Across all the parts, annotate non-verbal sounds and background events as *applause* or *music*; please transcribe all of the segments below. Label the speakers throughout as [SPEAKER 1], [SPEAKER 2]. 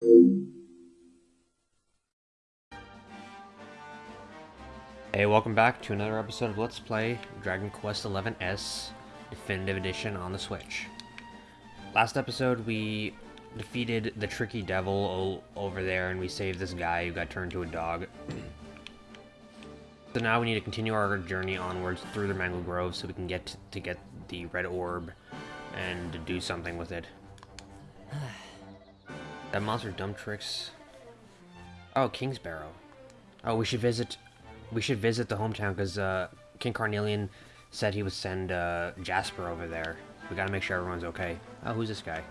[SPEAKER 1] Hey, welcome back to another episode of Let's Play Dragon Quest XI S Definitive Edition on the Switch. Last episode, we defeated the tricky devil over there, and we saved this guy who got turned to a dog. so now we need to continue our journey onwards through the Mangle Grove so we can get to get the red orb and do something with it. *sighs* *sighs* *sighs* that monster dumb tricks. Oh, Kingsbarrow. Oh, we should visit we should visit the hometown because uh, King Carnelian said he would send uh, Jasper over there. We gotta make sure everyone's okay. Oh, who's this guy?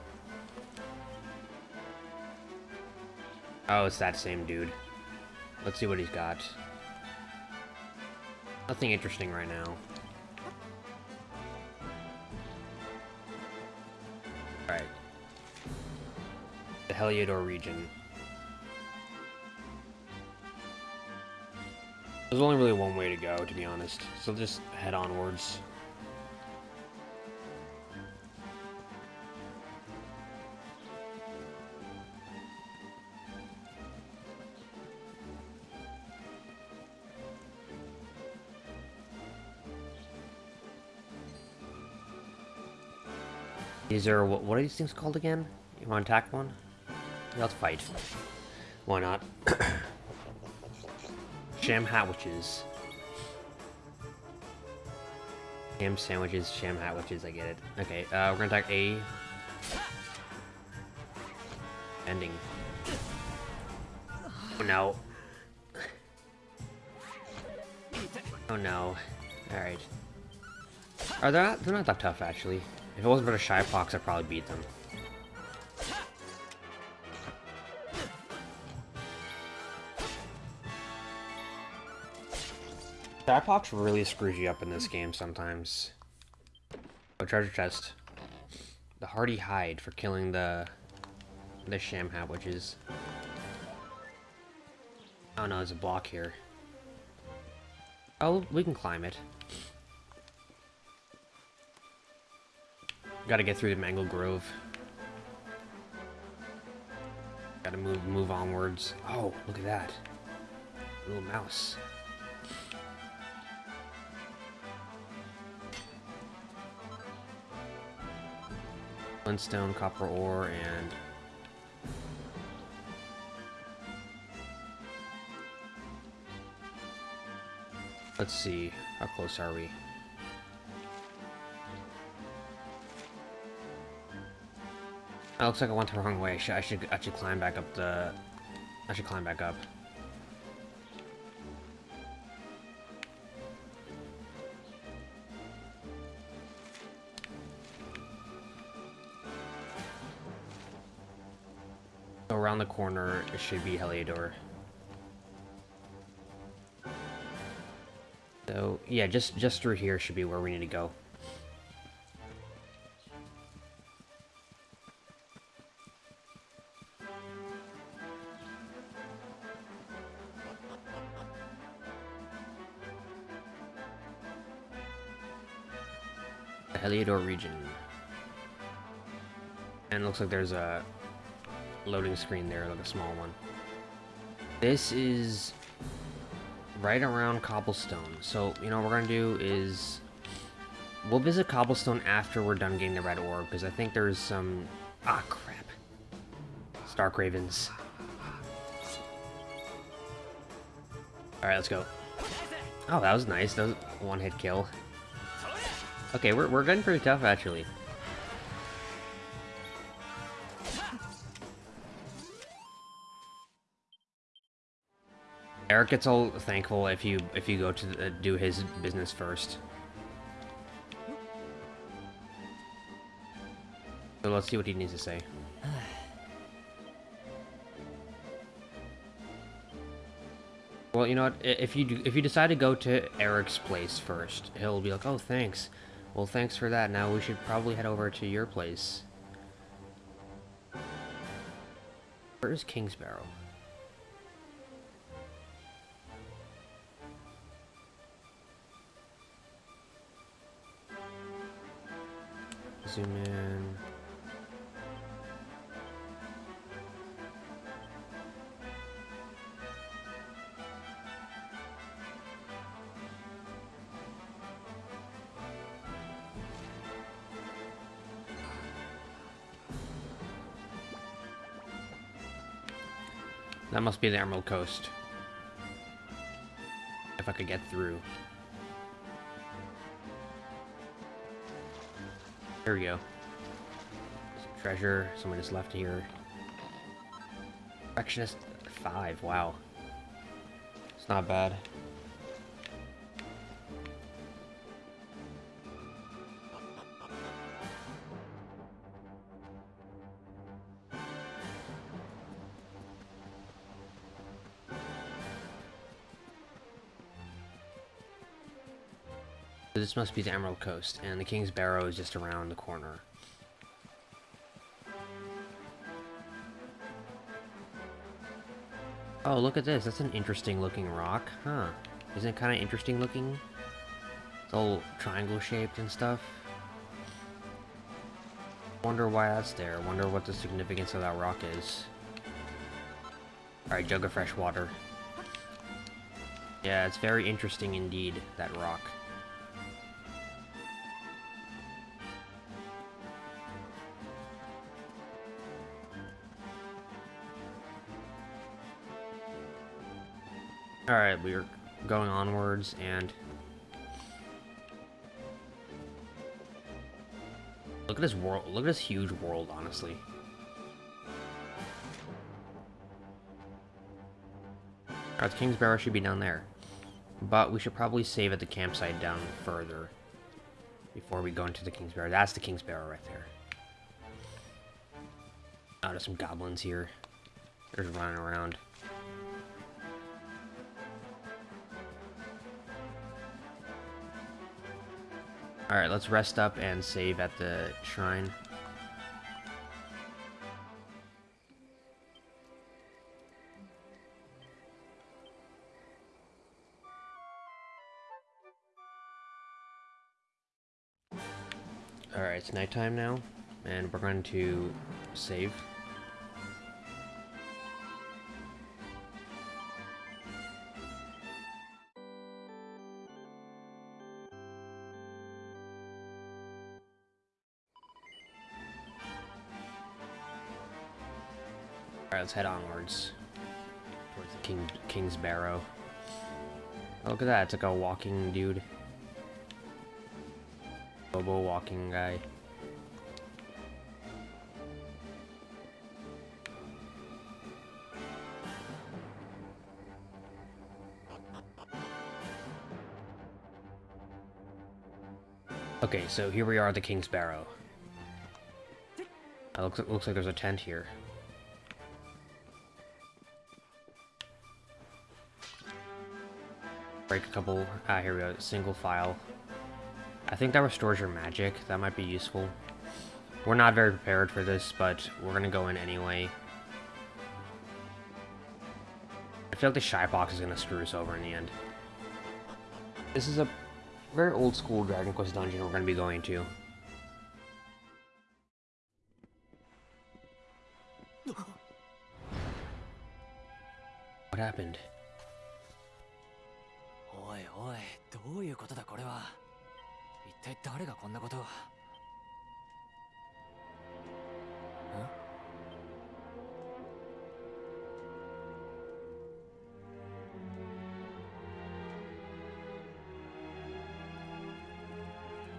[SPEAKER 1] Oh, it's that same dude. Let's see what he's got. Nothing interesting right now. Heliodor region. There's only really one way to go, to be honest. So just head onwards. Is there, what, what are these things called again? You want to attack one? Let's fight. Why not? *coughs* Sham Hatwitches. Sham sandwiches, sham hatwitches, I get it. Okay, uh, we're gonna attack A. Ending. Oh no. Oh no. Alright. Are they not, they're not that tough, actually. If it wasn't for the Shy Fox, I'd probably beat them. Dipox really screws you up in this game sometimes. Oh, treasure chest. The hardy hide for killing the the sham hatwitches. Oh no, there's a block here. Oh, we can climb it. Gotta get through the Mangle Grove. Gotta move move onwards. Oh, look at that. Little mouse. Flintstone, copper ore, and... Let's see, how close are we? It looks like I went the wrong way. I should, I should, I should climb back up the... I should climb back up. Corner, should be Heliodor. So, yeah, just, just through here should be where we need to go. The Heliodor region. And looks like there's a loading screen there, like a small one. This is right around Cobblestone. So, you know, what we're going to do is... We'll visit Cobblestone after we're done getting the Red Orb, because I think there's some... Ah, crap. Stark Ravens. Alright, let's go. Oh, that was nice. That was one-hit kill. Okay, we're, we're getting pretty tough, actually. Erik gets all thankful if you if you go to the, do his business first. So let's see what he needs to say. Well, you know what? If you do, if you decide to go to Erik's place first, he'll be like, "Oh, thanks. Well, thanks for that. Now we should probably head over to your place." Where is Kingsbarrow? zoom in. That must be the Emerald Coast. If I could get through. There we go. Some treasure. Someone just left here. Perfectionist 5. Wow. It's not bad. This must be the Emerald Coast, and the King's Barrow is just around the corner. Oh, look at this. That's an interesting looking rock. Huh. Isn't it kind of interesting looking? It's all triangle shaped and stuff. Wonder why that's there. Wonder what the significance of that rock is. Alright, jug of fresh water. Yeah, it's very interesting indeed, that rock. Alright, we're going onwards, and... Look at this world, look at this huge world, honestly. Alright, the King's Barrow should be down there. But we should probably save at the campsite down further. Before we go into the King's Barrow. That's the King's Barrow right there. Oh, there's some goblins here. They're running around. Alright, let's rest up and save at the shrine. Alright, it's nighttime now, and we're going to save. Let's head onwards. Towards the King King's Barrow. Oh, look at that, it's like a walking dude. Bobo walking guy. Okay, so here we are at the King's Barrow. It looks, looks like there's a tent here. Break a couple. Ah, here we go. Single file. I think that restores your magic. That might be useful. We're not very prepared for this, but we're gonna go in anyway. I feel like the shy box is gonna screw us over in the end. This is a very old school Dragon Quest dungeon we're gonna be going to.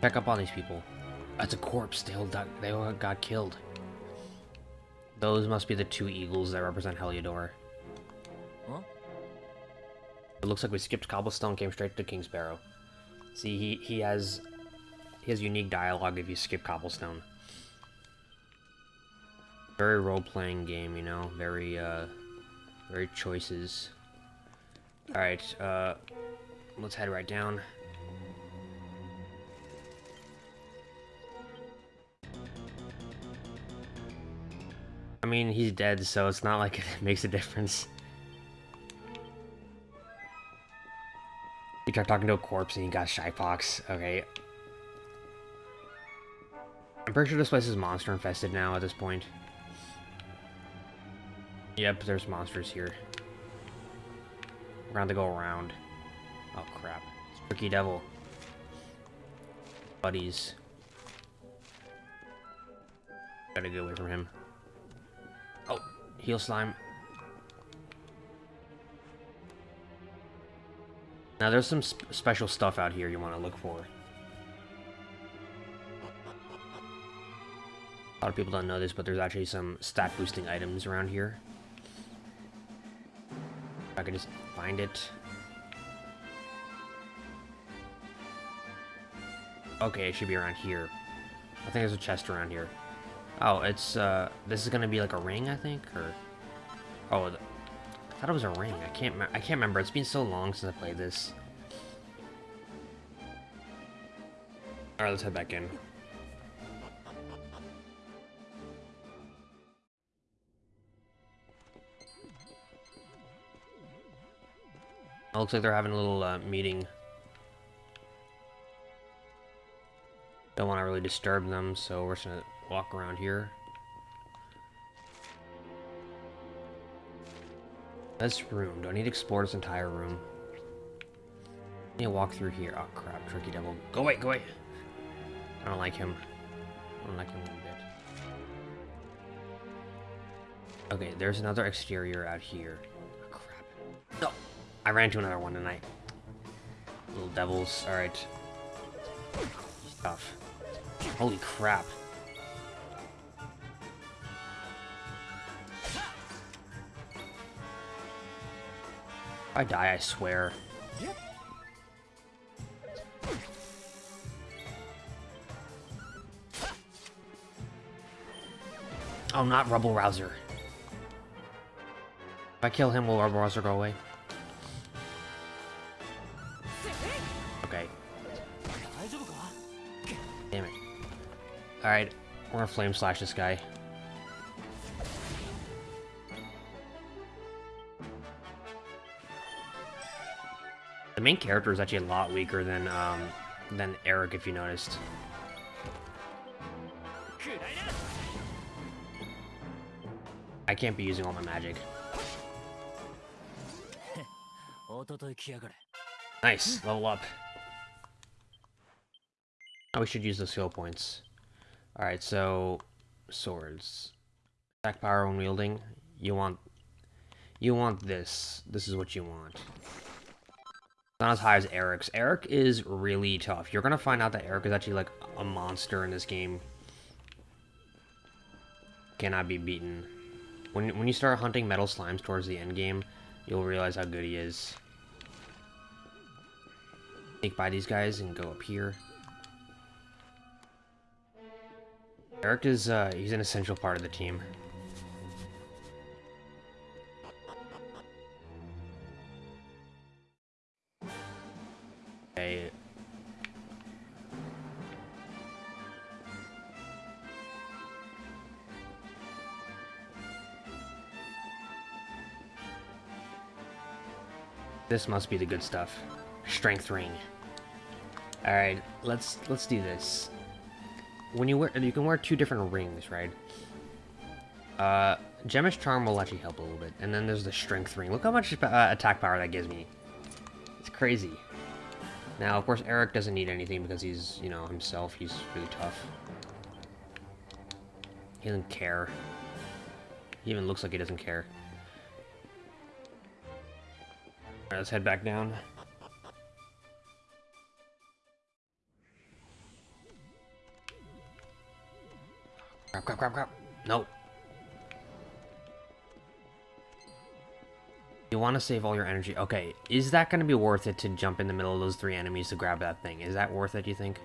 [SPEAKER 1] Check up on these people. That's a corpse. They all, got, they all got killed. Those must be the two eagles that represent Heliodor.
[SPEAKER 2] Huh?
[SPEAKER 1] It looks like we skipped Cobblestone, came straight to King's Barrow. See, he, he has he has unique dialogue if you skip Cobblestone. Very role-playing game, you know, very, uh, very choices. Alright, uh, let's head right down. Mean, he's dead, so it's not like *laughs* it makes a difference. You tried talking to a corpse and you got shy. Okay. I'm pretty sure this place is monster infested now at this point. Yep, there's monsters here. We're gonna have to go around. Oh crap. It's Tricky Devil. Buddies. Gotta get away from him. Heal slime. Now there's some sp special stuff out here you want to look for. A lot of people don't know this, but there's actually some stat boosting items around here. I could just find it. Okay, it should be around here. I think there's a chest around here. Oh, it's, uh, this is gonna be like a ring, I think, or... Oh, I thought it was a ring. I can't, I can't remember. It's been so long since I played this. Alright, let's head back in. It looks like they're having a little uh, meeting. Don't want to really disturb them, so we're just gonna walk around here. This room. Do I need to explore this entire room? I need to walk through here. Oh crap, Tricky Devil. Go away, go away! I don't like him. I don't like him one bit. Okay, there's another exterior out here. Oh, crap. No! I ran into another one tonight. Little devils. Alright. Stuff. Holy crap. If I die, I swear. Oh, not Rubble Rouser. If I kill him, will Rubble Rouser go away? Alright, we're gonna flame slash this guy. The main character is actually a lot weaker than um, than Erik, if you noticed. I can't be using all my magic. Nice, level up. Oh, we should use the skill points. Alright, so... Swords. Attack power when wielding. You want... You want this. This is what you want. Not as high as Erik's. Erik is really tough. You're gonna find out that Erik is actually, like, a monster in this game. Cannot be beaten. When, when you start hunting metal slimes towards the end game, you'll realize how good he is. Take by these guys and go up here. Erik is, uh, he's an essential part of the team. Okay. This must be the good stuff. Strength ring. Alright, let's let's do this when you wear, you can wear two different rings, right? Uh, Gemish Charm will actually help a little bit. And then there's the Strength Ring. Look how much uh, attack power that gives me. It's crazy. Now, of course, Erik doesn't need anything because he's, you know, himself. He's really tough. He doesn't care. He even looks like he doesn't care. Let's head back down. Crap, crap, crap. Nope. You want to save all your energy. Okay, is that going to be worth it to jump in the middle of those three enemies to grab that thing? Is that worth it, you think?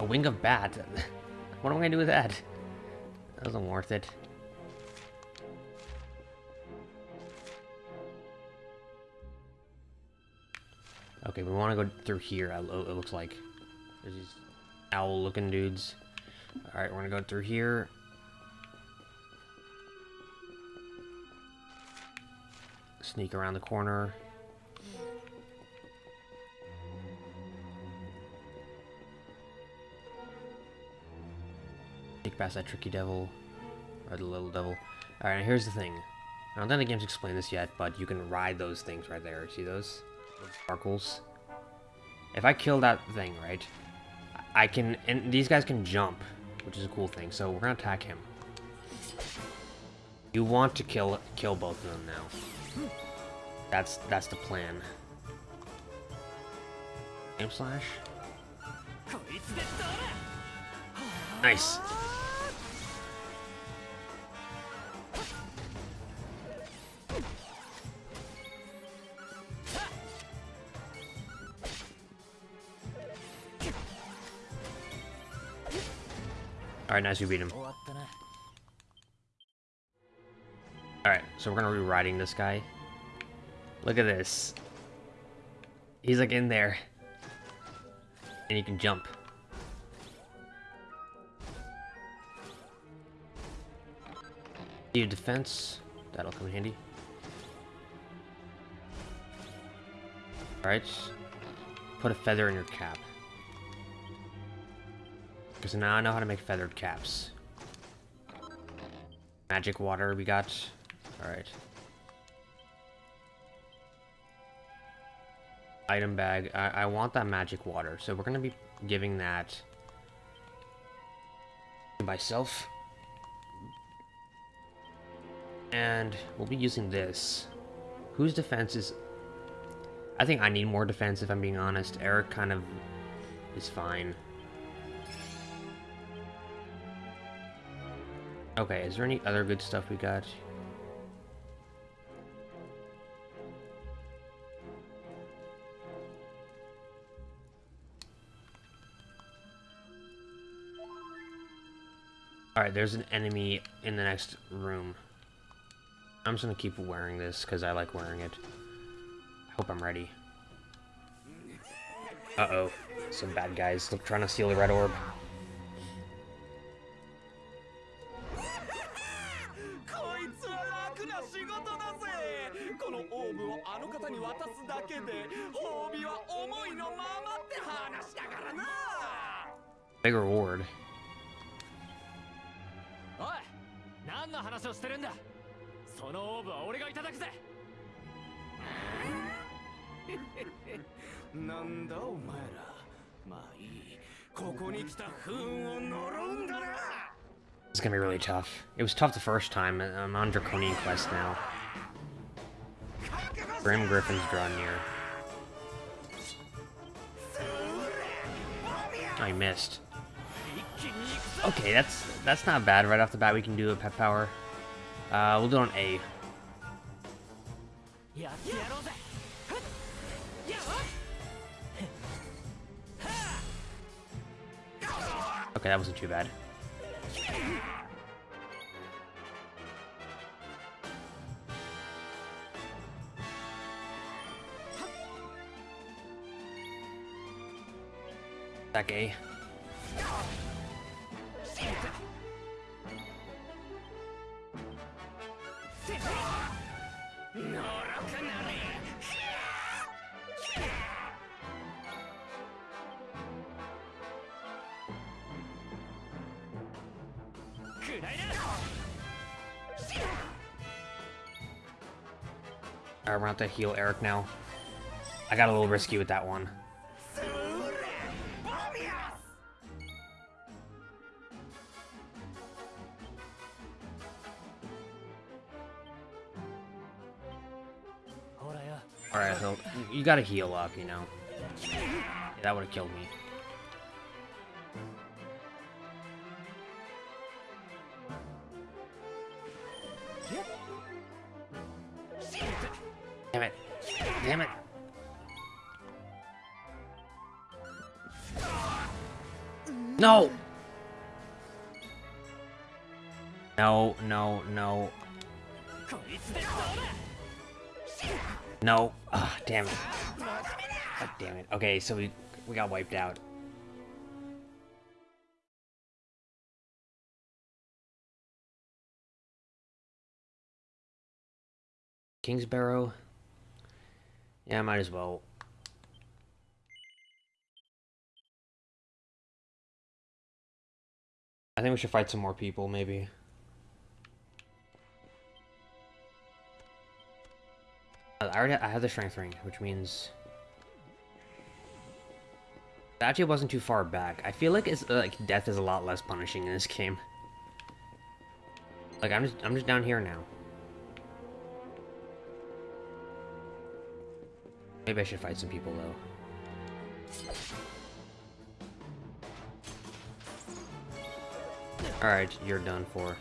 [SPEAKER 1] A wing of bat? *laughs* what am I going to do with that? That wasn't worth it. We want to go through here, it looks like. There's these owl-looking dudes. Alright, we're going to go through here. Sneak around the corner. Sneak past that tricky devil. Or the little devil. Alright, here's the thing. I don't think the game's explained this yet, but you can ride those things right there. See those? sparkles. If I kill that thing, right, I can, and these guys can jump, which is a cool thing, so we're gonna attack him. You want to kill kill both of them now. That's that's the plan. Aim slash. Nice. Alright, nice, we beat him. Alright, so we're gonna be riding this guy. Look at this. He's like in there. And he can jump. Need defense. That'll come in handy. Alright. Put a feather in your cap. Because now I know how to make feathered caps. Magic water we got. Alright. Item bag. I, I want that magic water, so we're gonna be giving that to myself. And we'll be using this. Whose defense is... I think I need more defense, if I'm being honest. Erik kind of is fine. Okay, is there any other good stuff we got? Alright, there's an enemy in the next room. I'm just gonna keep wearing this because I like wearing it. I hope I'm ready. Uh-oh. Some bad guys look trying to steal the red orb.
[SPEAKER 3] だけで褒美は思いのままって話だからな
[SPEAKER 1] Big reward.
[SPEAKER 2] おい何の話をしてるんだそのオーブは俺がいただくぜ
[SPEAKER 3] なんだお前らまあいいここに来た不運を呪うんだな *laughs*
[SPEAKER 1] It's gonna be really tough. It was tough the first time. and I'm on Draconian Quest now. Grim Griffin's drawn near. I missed. Okay, that's that's not bad. Right off the bat, we can do a pep power. Uh, we'll do it on A. Okay, that wasn't too bad. Back A. Alright, we're gonna have to heal Erik now. I got a little risky with that one. Alright, so you gotta heal up, you know. Yeah, that would have killed me. Damn it. Damn it. No! No, no, no. No. Ah, damn it. God damn it. Okay, so we we got wiped out. Kingsbarrow. Yeah, I might as well. I think we should fight some more people, maybe. I already I have the strength ring, which means That actually wasn't too far back. I feel like it's uh, like death is a lot less punishing in this game. Like I'm just I'm just down here now. Maybe I should fight some people though. Alright, you're done for.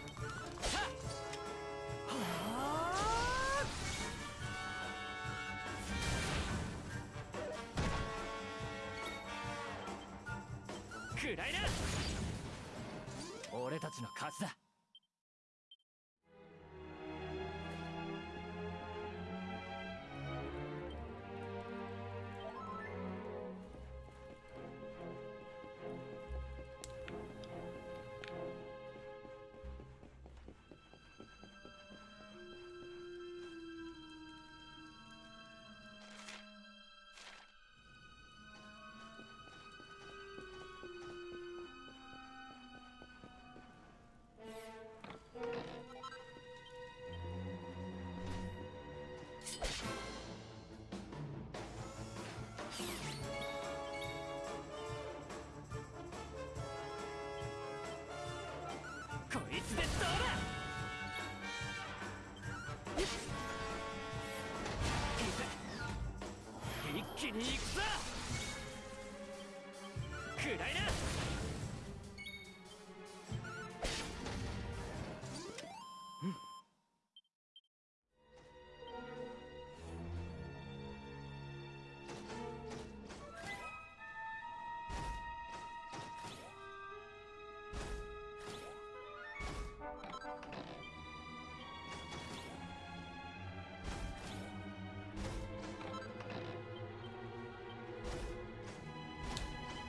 [SPEAKER 1] の数だ。気に行くぞ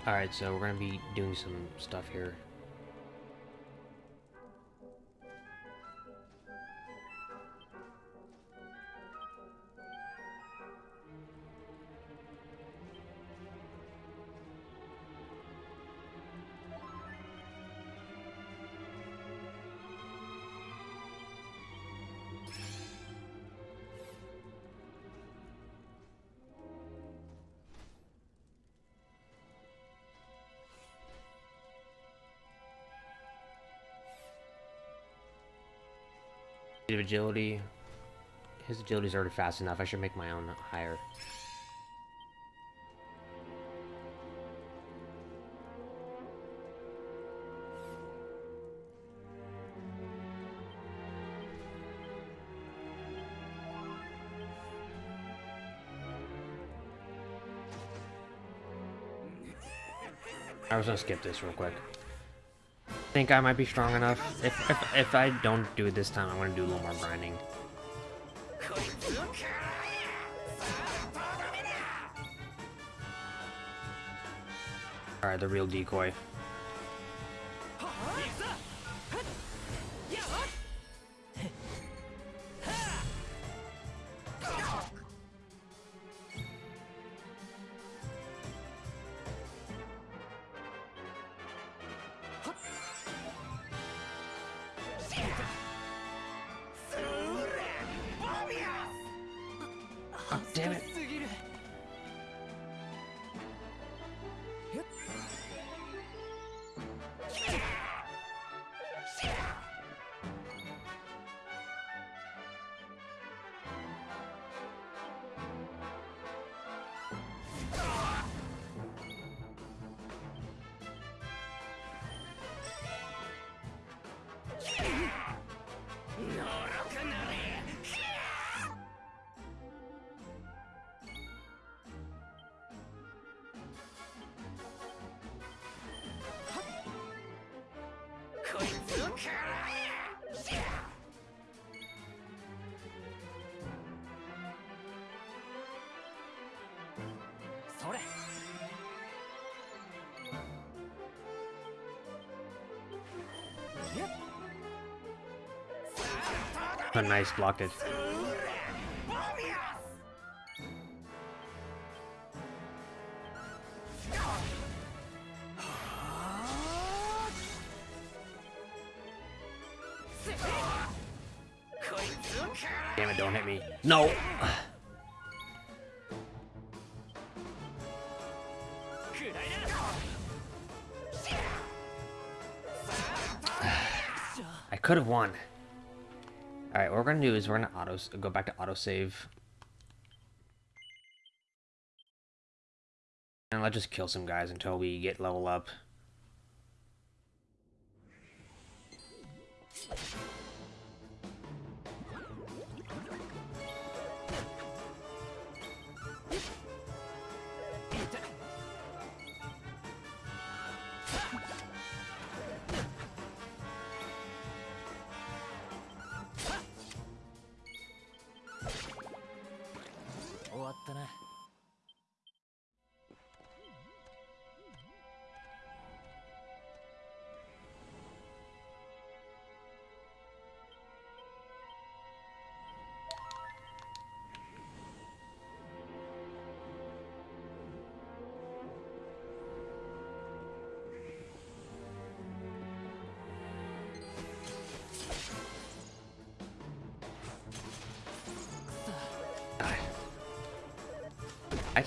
[SPEAKER 1] Alright, so we're gonna be doing some stuff here. Of agility. His agility's already fast enough. I should make my own higher. I was gonna skip this real quick think I might be strong enough. If, if, if I don't do it this time, I'm gonna do a little more grinding. Alright, the real decoy. A nice blockage. Auto go back to autosave. And let's just kill some guys until we get level up.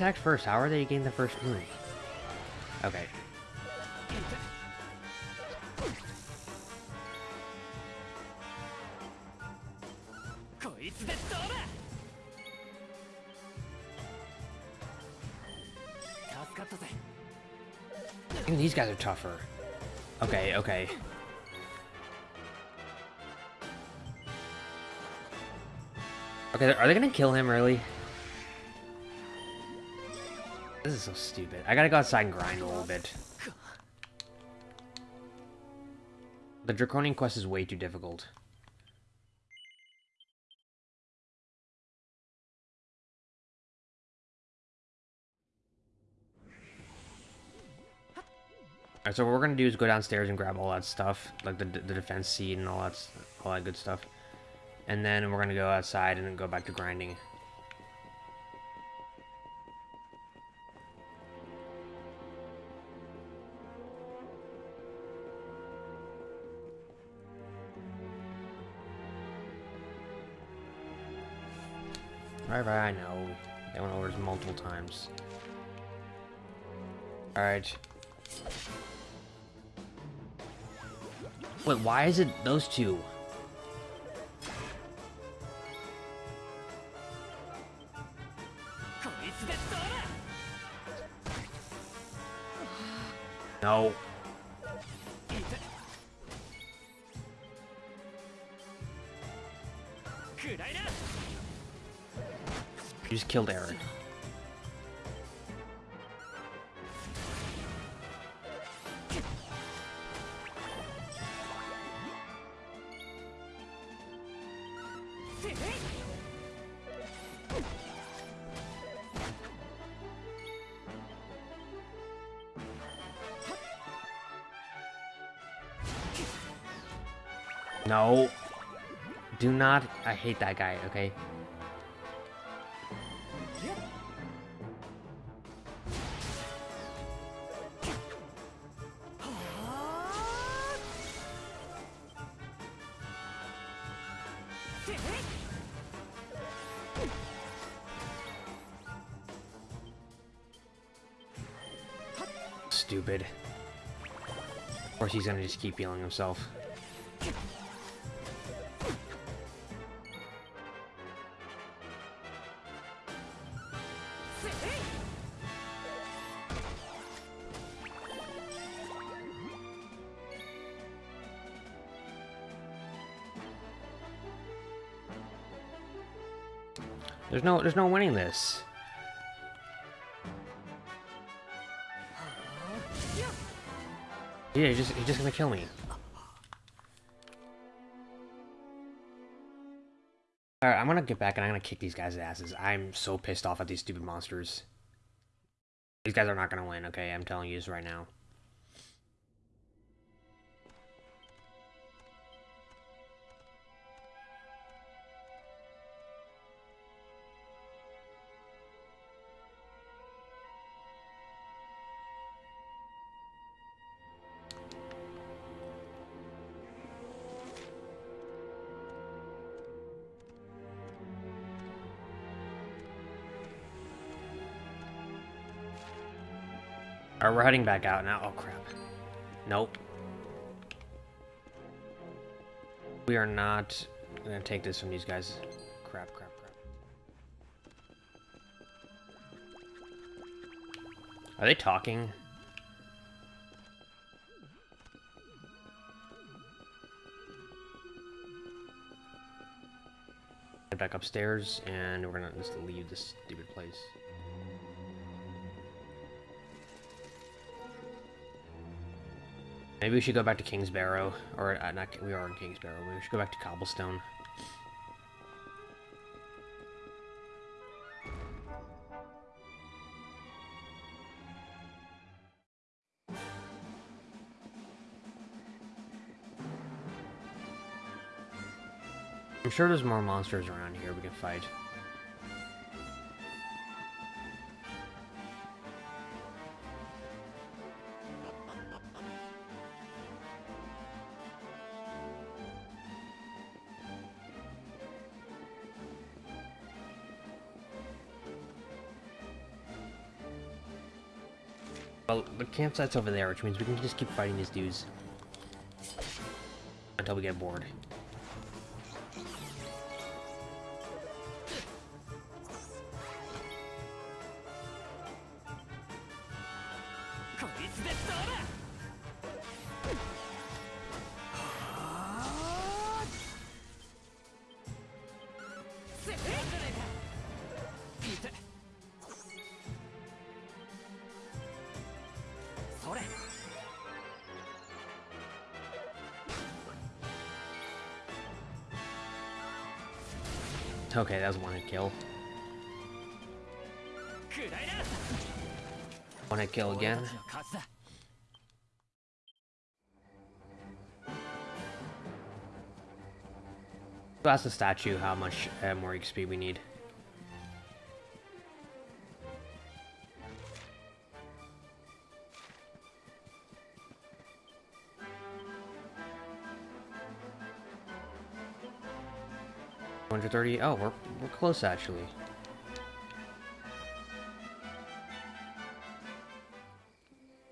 [SPEAKER 1] Attacked first. How are they getting the first move? Okay. Even these guys are tougher. Okay, okay. Okay, are they gonna kill him, really? This is so stupid. I gotta go outside and grind a little bit. The Draconian quest is way too difficult. Alright, so what we're gonna do is go downstairs and grab all that stuff, like the, the defense seed and all that, all that good stuff. And then we're gonna go outside and then go back to grinding. I know. They went over this multiple times. Alright. Wait, why is it those two? No. Just killed Aaron. No. Do not. I hate that guy, okay? Just keep healing himself. There's no there's no winning this. Yeah, he's just he's just gonna kill me. Alright, I'm gonna get back and I'm gonna kick these guys' asses. I'm so pissed off at these stupid monsters. These guys are not gonna win, okay? I'm telling you this right now. Alright, we're heading back out now. Oh, crap. Nope. We are not gonna take this from these guys. Crap, crap, crap. Are they talking? Head back upstairs, and we're gonna just leave this stupid place. Maybe we should go back to King's Barrow, or uh, not. We are in King's Barrow. We should go back to Cobblestone. I'm sure there's more monsters around here we can fight. The campsite's over there, which means we can just keep fighting these dudes. Until we get bored. Okay, that was one hit kill. One hit kill again. So that's the statue, how much uh, more XP we need. One hundred thirty. Oh, we're we're close actually.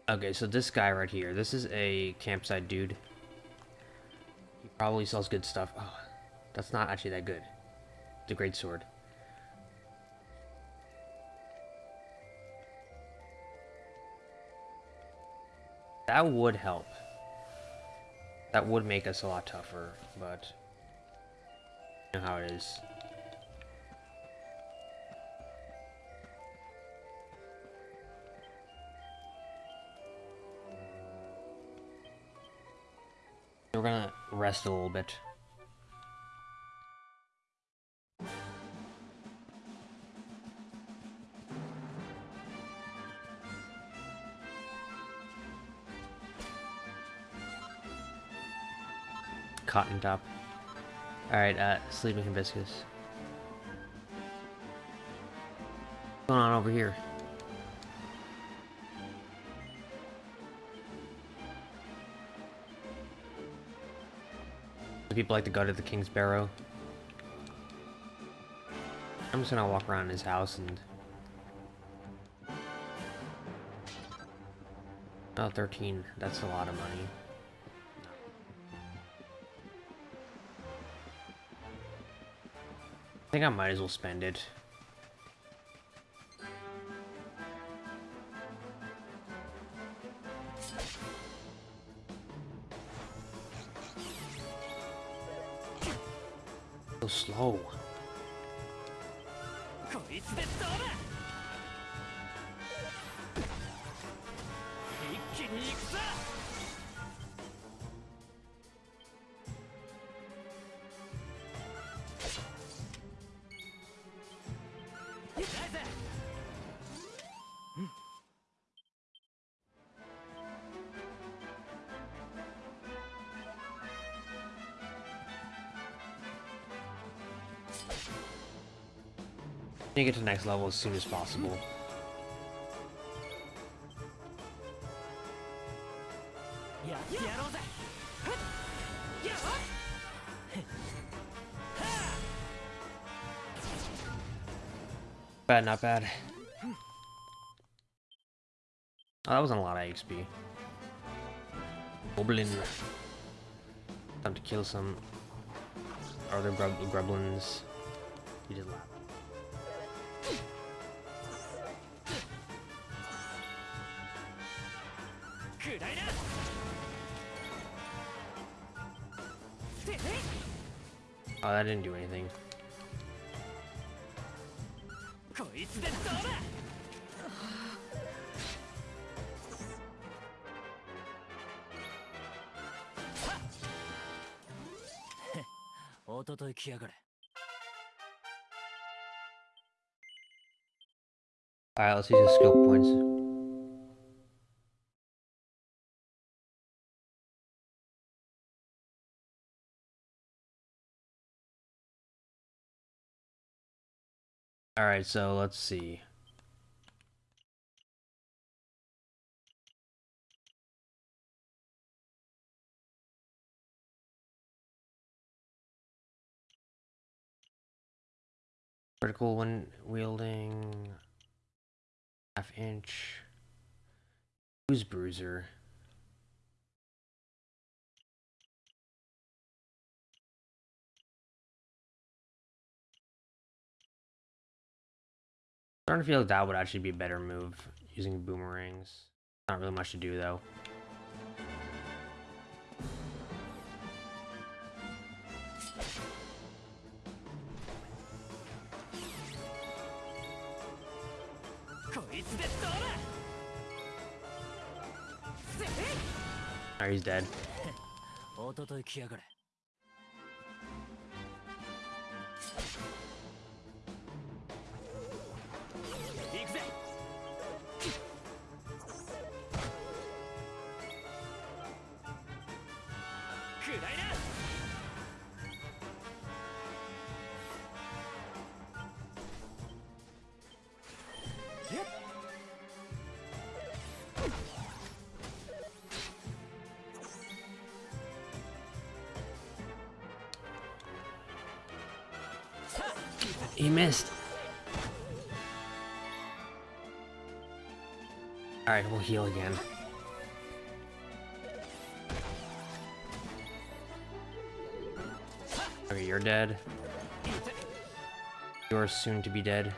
[SPEAKER 1] Okay, so this guy right here, this is a campsite dude. He probably sells good stuff. Oh, that's not actually that good. The great sword. That would help. That would make us a lot tougher, but know how it is. We're gonna rest a little bit. Cotton top. Alright, uh, sleeping hibiscus. What's going on over here? People like to go to the King's Barrow? I'm just gonna walk around his house and... Oh, 13. That's a lot of money. Think I might as well spend it. So slow. need to get to the next level as soon as possible. Bad, not bad. Oh, that wasn't a lot of XP. Goblin. Time to kill some other grub gremlins. You did.
[SPEAKER 2] くらいなてへい
[SPEAKER 1] Oh, that didn't do anything.
[SPEAKER 2] こいつでどうだおととい来やがれ
[SPEAKER 1] Alright, let's use the skill points. Alright, so let's see. Critical when wielding half inch Who's bruiser starting to feel like that would actually be a better move using boomerangs. Not really much to do though. Alright, he's dead. *laughs* heal again. Okay, you're dead. You're soon to be dead.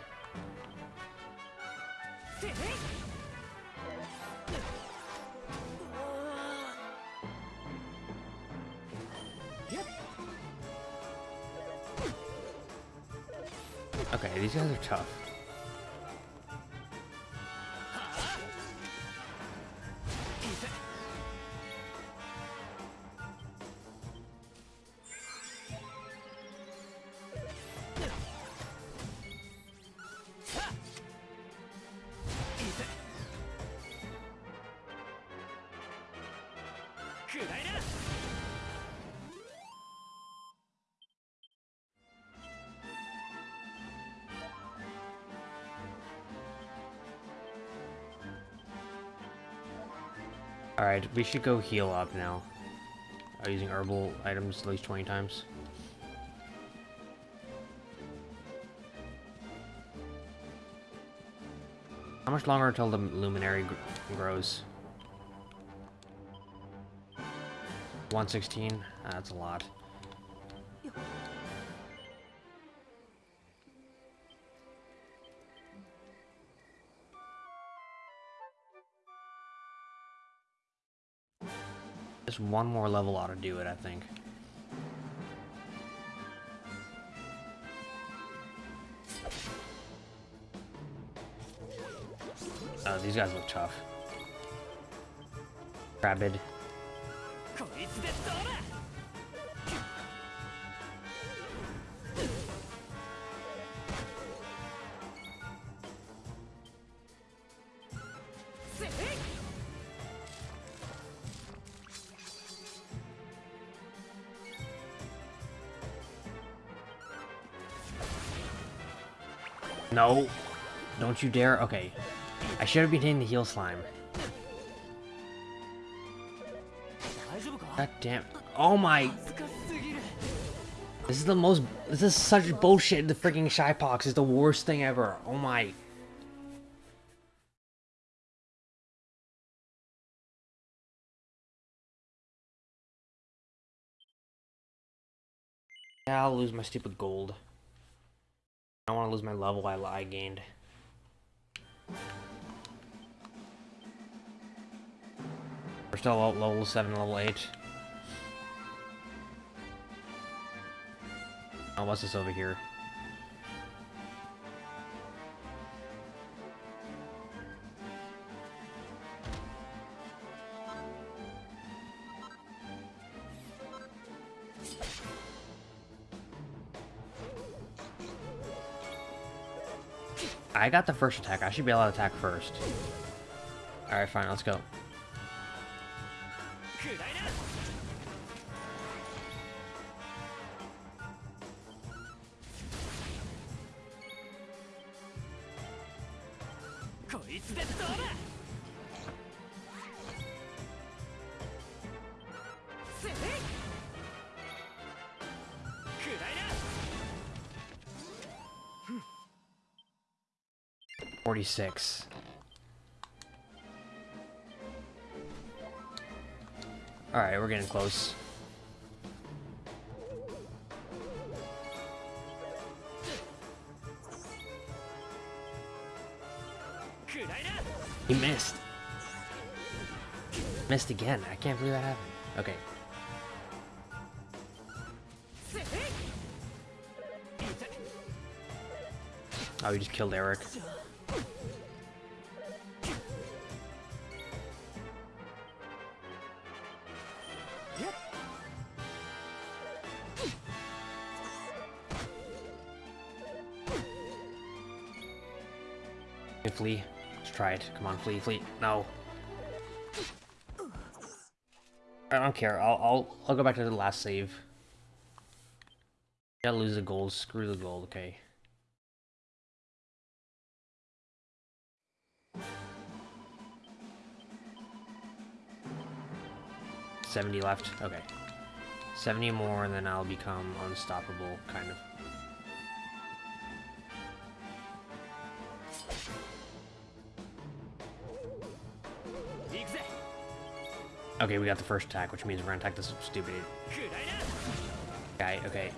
[SPEAKER 1] Okay, these guys are tough. We should go heal up now. Uh, using herbal items at least 20 times. How much longer until the luminary gr grows? 116? That's a lot. Just one more level ought to do it, I think. Oh, these guys look tough. Rabid. No. Don't you dare. Okay. I should have been hitting the heal slime. God damn. Oh my. This is the most. This is such bullshit. The freaking Shypox is the worst thing ever. Oh my. Yeah, I'll lose my stupid gold level I, I gained. We're still at level 7, level 8. Oh, what's this over here? I got the first attack. I should be able to attack first. Alright, fine. Let's go. 36. Alright, we're getting close. He missed. Missed again. I can't believe that happened. Okay. Oh, he just killed Erik. Flee. Let's try it. Come on, flee, flee. No. I don't care. I'll I'll I'll go back to the last save. Gotta lose the gold. Screw the gold. Okay. Seventy left. Okay. Seventy more, and then I'll become unstoppable, kind of. Okay, we got the first attack, which means we're gonna attack this stupid guy. Okay.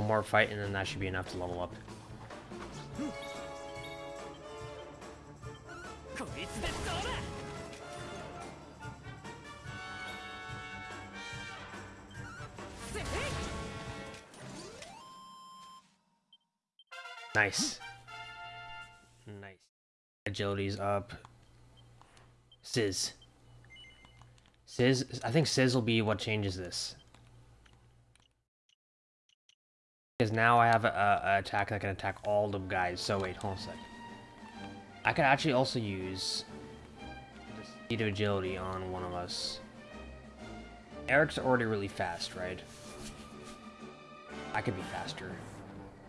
[SPEAKER 1] One more fight, and then that should be enough to level up. Nice. Nice. Agility's up. Sizz. Sizz, I think Sizz will be what changes this. Because now I have a, a attack that can attack all the guys. So wait, hold on a sec. I could actually also use speed of agility on one of us. Erik's already really fast, right? I could be faster.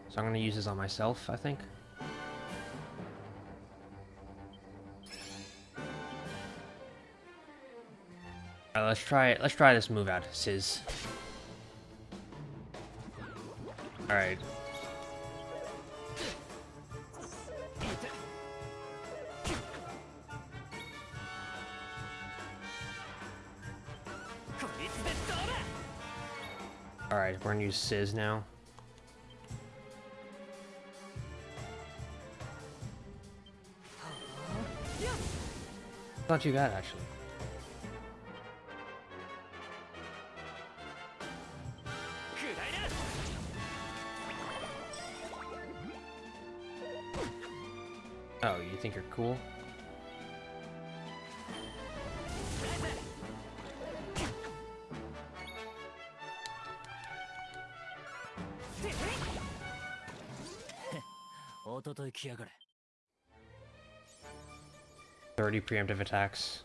[SPEAKER 1] So I'm gonna use this on myself, I think. Alright, let's try it. Let's try this move out, Sizz. Alright. Alright, we're gonna use Sizz now. Not too bad, actually. Think you're cool? *laughs* Thirty preemptive attacks.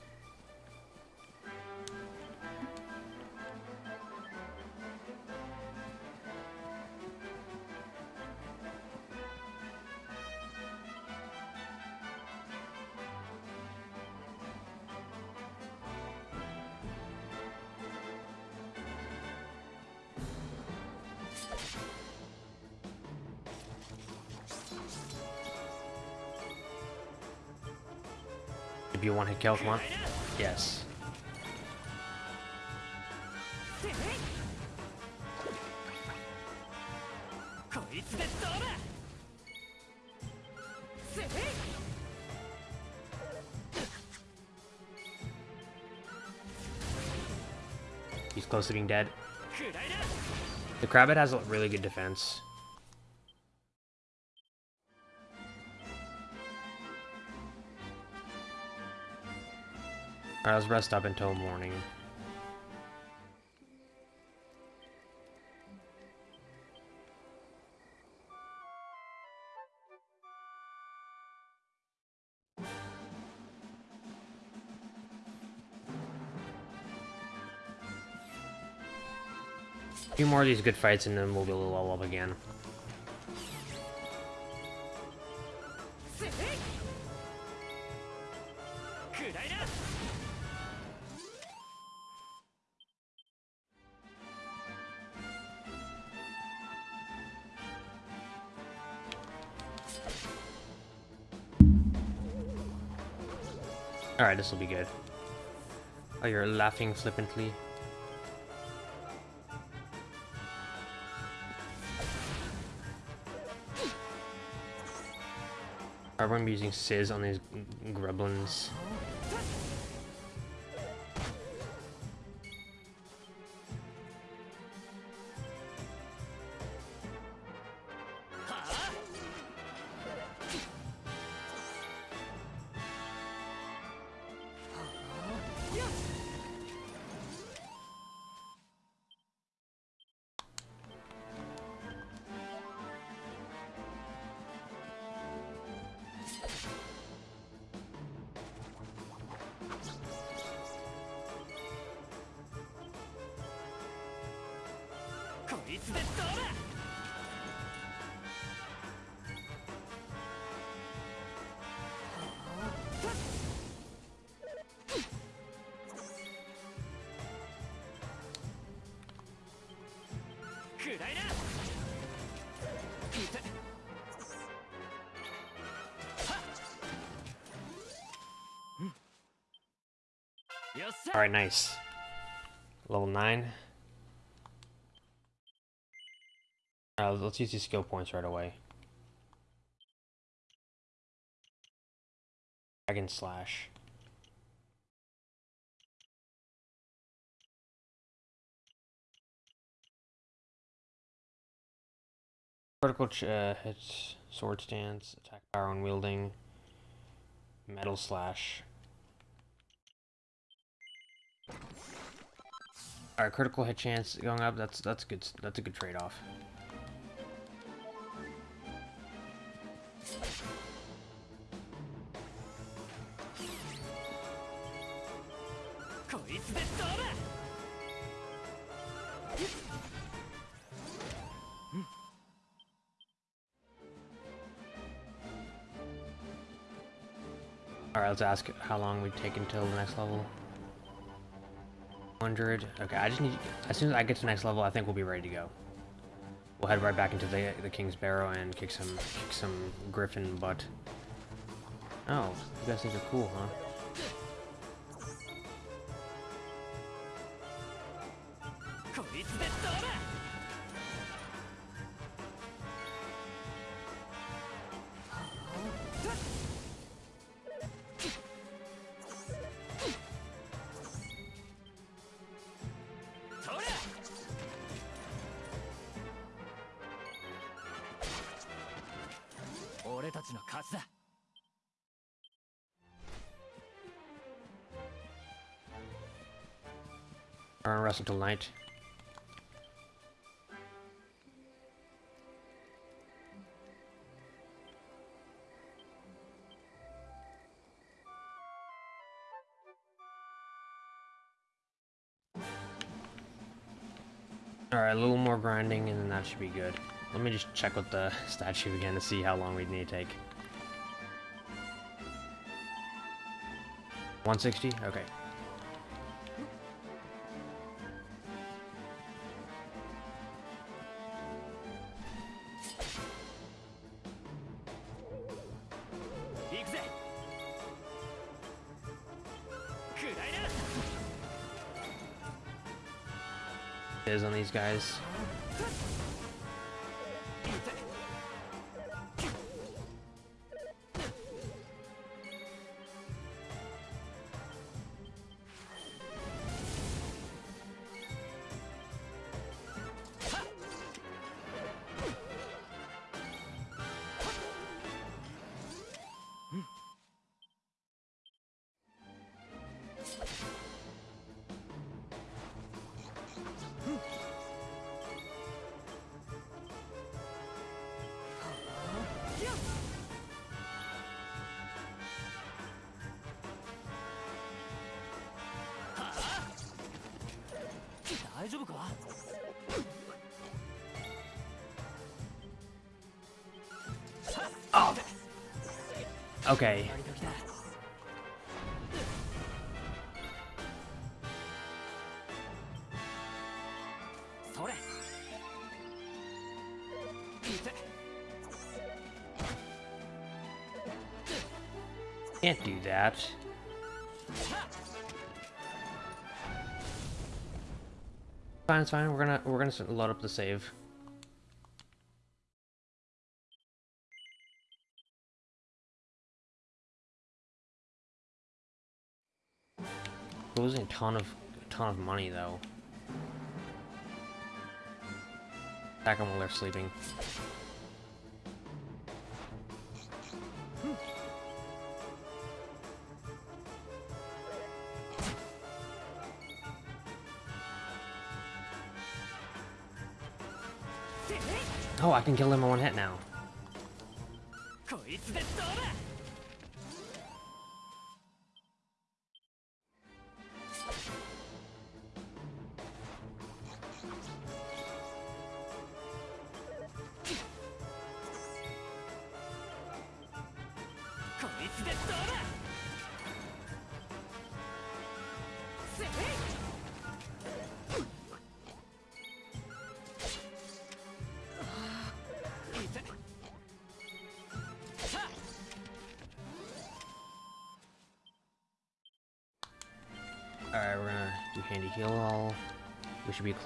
[SPEAKER 1] Mikael, come on. Yes. He's close to being dead. The Krabbit has a really good defense. Alright, let's rest up until morning. A few more of these good fights and then we'll be able to level up again. Alright, this will be good. Oh, you're laughing flippantly. Be using Sizz on these g- gremlins. Alright, nice. Level 9. Alright, let's use these skill points right away. Dragon Slash. Critical ch uh, hits, sword stance, attack power on wielding, metal slash. Our critical hit chance going up. That's that's good. That's a good
[SPEAKER 2] trade off.
[SPEAKER 1] Alright, let's ask how long we take until the next level. 100. Okay, I just need. As soon as I get to the next level, I think we'll be ready to go. We'll head right back into the the King's Barrow and kick some kick some Griffin butt. Oh, you guys think you're cool, huh? Wrestle till night. Alright, a little more grinding and then that should be good. Let me just check with the *laughs* statue again to see how long we need to take. 160? Okay. guys. Is on these guys. Okay. Fine, it's fine. We're gonna we're gonna load up the save. Losing a ton of a ton of money though. Attack them while they're sleeping. Can kill him in one hit now.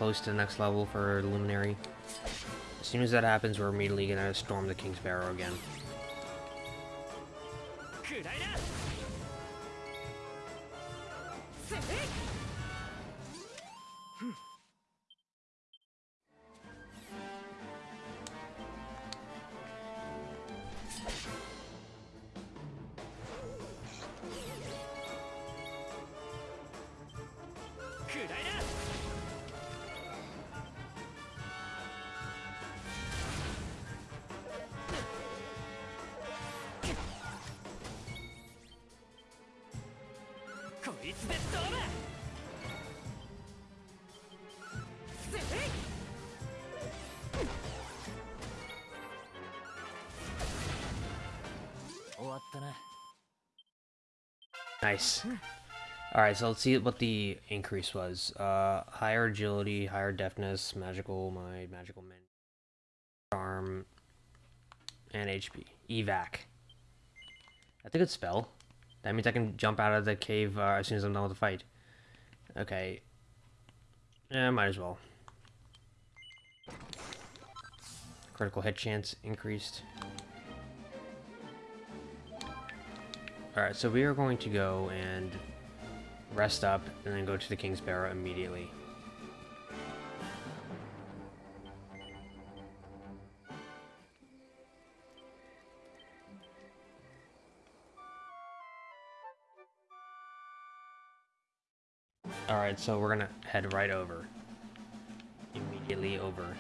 [SPEAKER 1] Close to the next level for Luminary. As soon as that happens, we're immediately gonna storm the King's Barrow again. Nice. Alright, so let's see what the increase was. Uh, higher agility, higher deftness, magical my magical min, charm, and HP. Evac. That's a good spell. That means I can jump out of the cave uh, as soon as I'm done with the fight. Okay. Yeah, might as well. Critical hit chance increased. Alright, so we are going to go and rest up and then go to the King's Barrow immediately. Alright, so we're gonna head right over. Immediately over.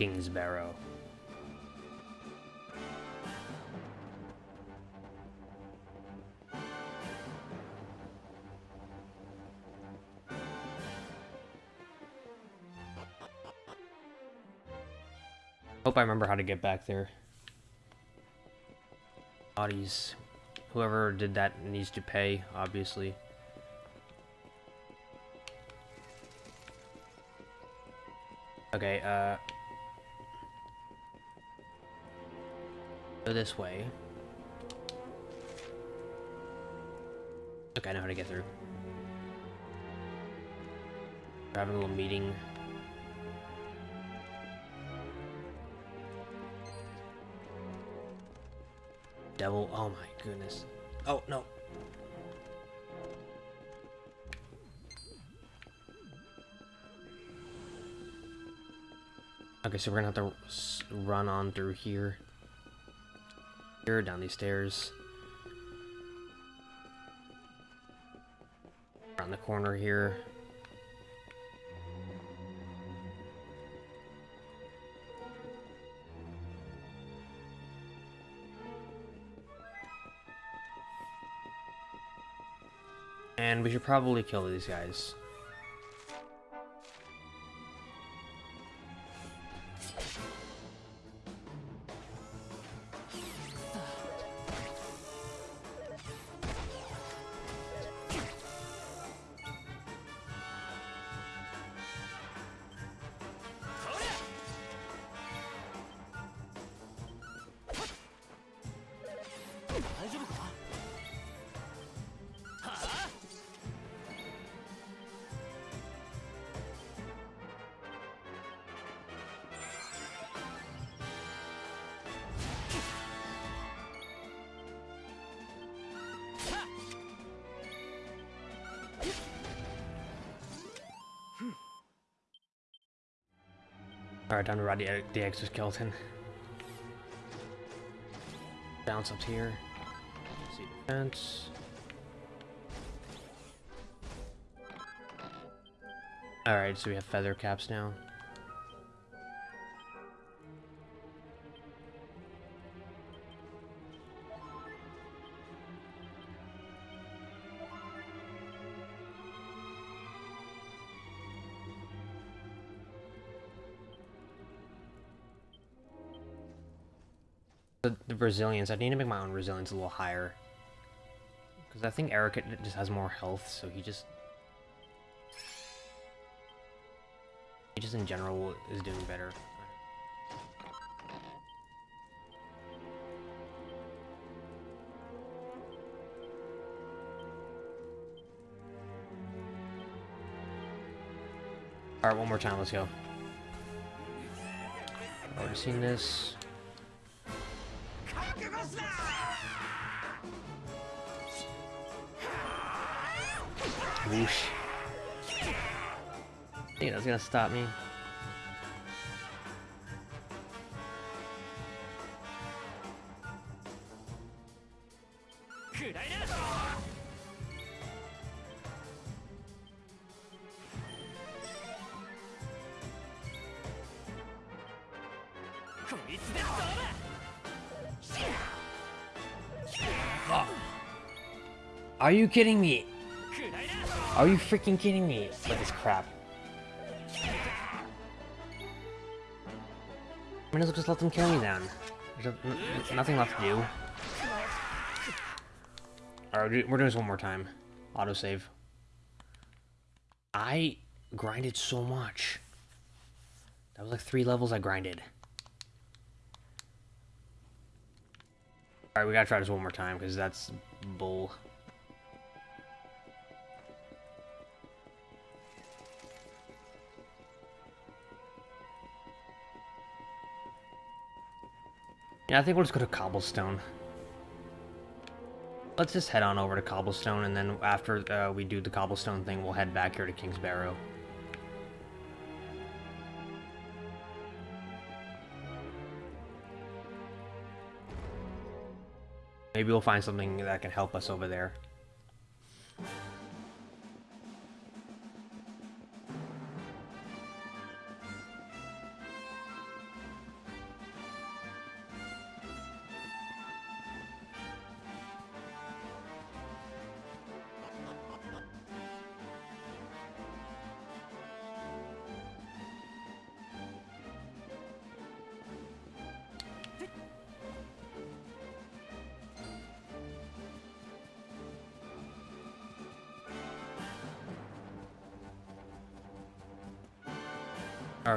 [SPEAKER 1] The King's Barrow. Hope I remember how to get back there. Bodies. whoever did that needs to pay, obviously. Okay, uh... This way. Okay, I know how to get through. We're having a little meeting. Devil, oh my goodness. Oh, no. Okay, so we're gonna have to run on through here. Here, down these stairs. Around the corner here. And we should probably kill these guys. Alright, time to ride the, the exoskeleton. Bounce up here. See defense. Alright, so we have feather caps now. Resilience, I need to make my own resilience a little higher. Because I think Erik just has more health, so he just... He just in general is doing better. Alright, one more time, let's go. Already seen this. Whoosh. Think that's gonna stop me. You kidding me? Are you freaking kidding me? At this crap. I mean, just let them kill me then. There's nothing left to do. Alright, we're doing this one more time. Autosave. I grinded so much. That was like three levels I grinded. Alright, we gotta try this one more time, because that's bull. Yeah, I think we'll just go to Cobblestone. Let's just head on over to Cobblestone, and then after uh, we do the Cobblestone thing, we'll head back here to King's Barrow. Maybe we'll find something that can help us over there.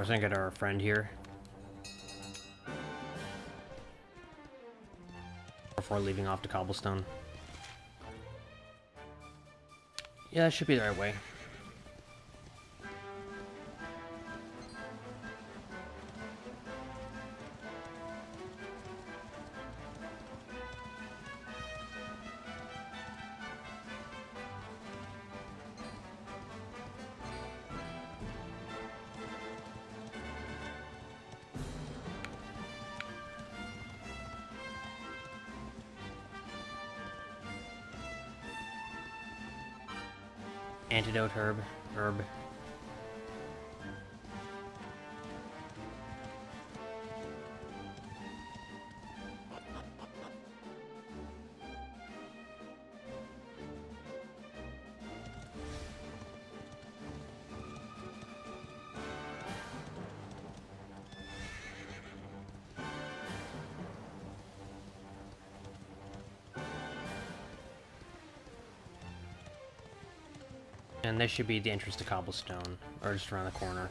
[SPEAKER 1] Was gonna get our friend here. Before leaving off to cobblestone. Yeah, that should be the right way. Antidote herb. Herb. This should be the entrance to Cobblestone, or just around the corner.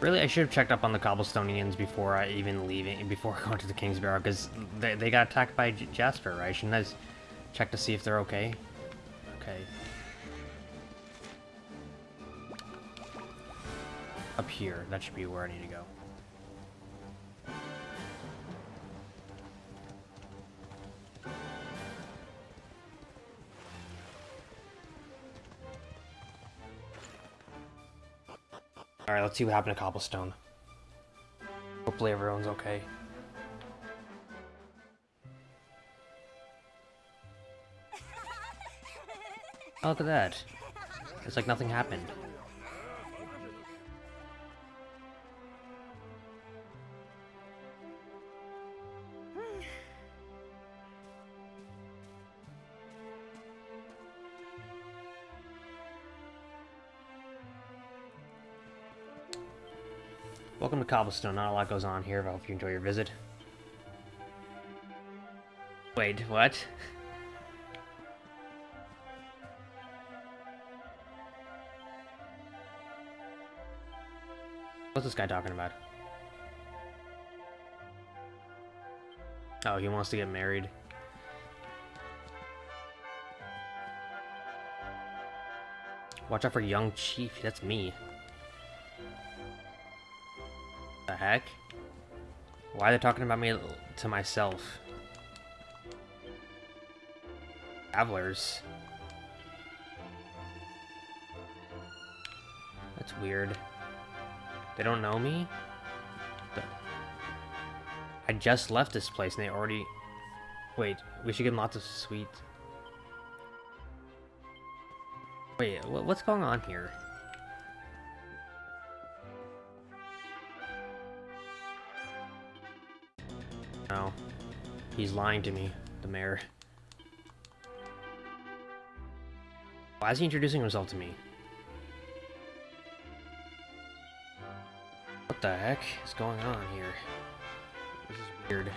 [SPEAKER 1] Really, I should have checked up on the Cobblestonians before I even leaving, before going to the King's Barrow, because they, they got attacked by J Jasper, right? Shouldn't I check to see if they're okay? Okay. Up here, that should be where I need to go. Let's see what happened to Cobblestone. Hopefully everyone's okay. Oh, look at that. It's like nothing happened. Welcome to Cobblestone. Not a lot goes on here, but I hope you enjoy your visit. Wait, what? What's this guy talking about? Oh, he wants to get married. Watch out for young chief. That's me. Heck? Why are they talking about me to myself? Travelers. That's weird. They don't know me? I just left this place and they already... Wait, we should them lots of sweet... Wait, what's going on here? He's lying to me, the mayor. Why is he introducing himself to me? What the heck is going on here? This is weird.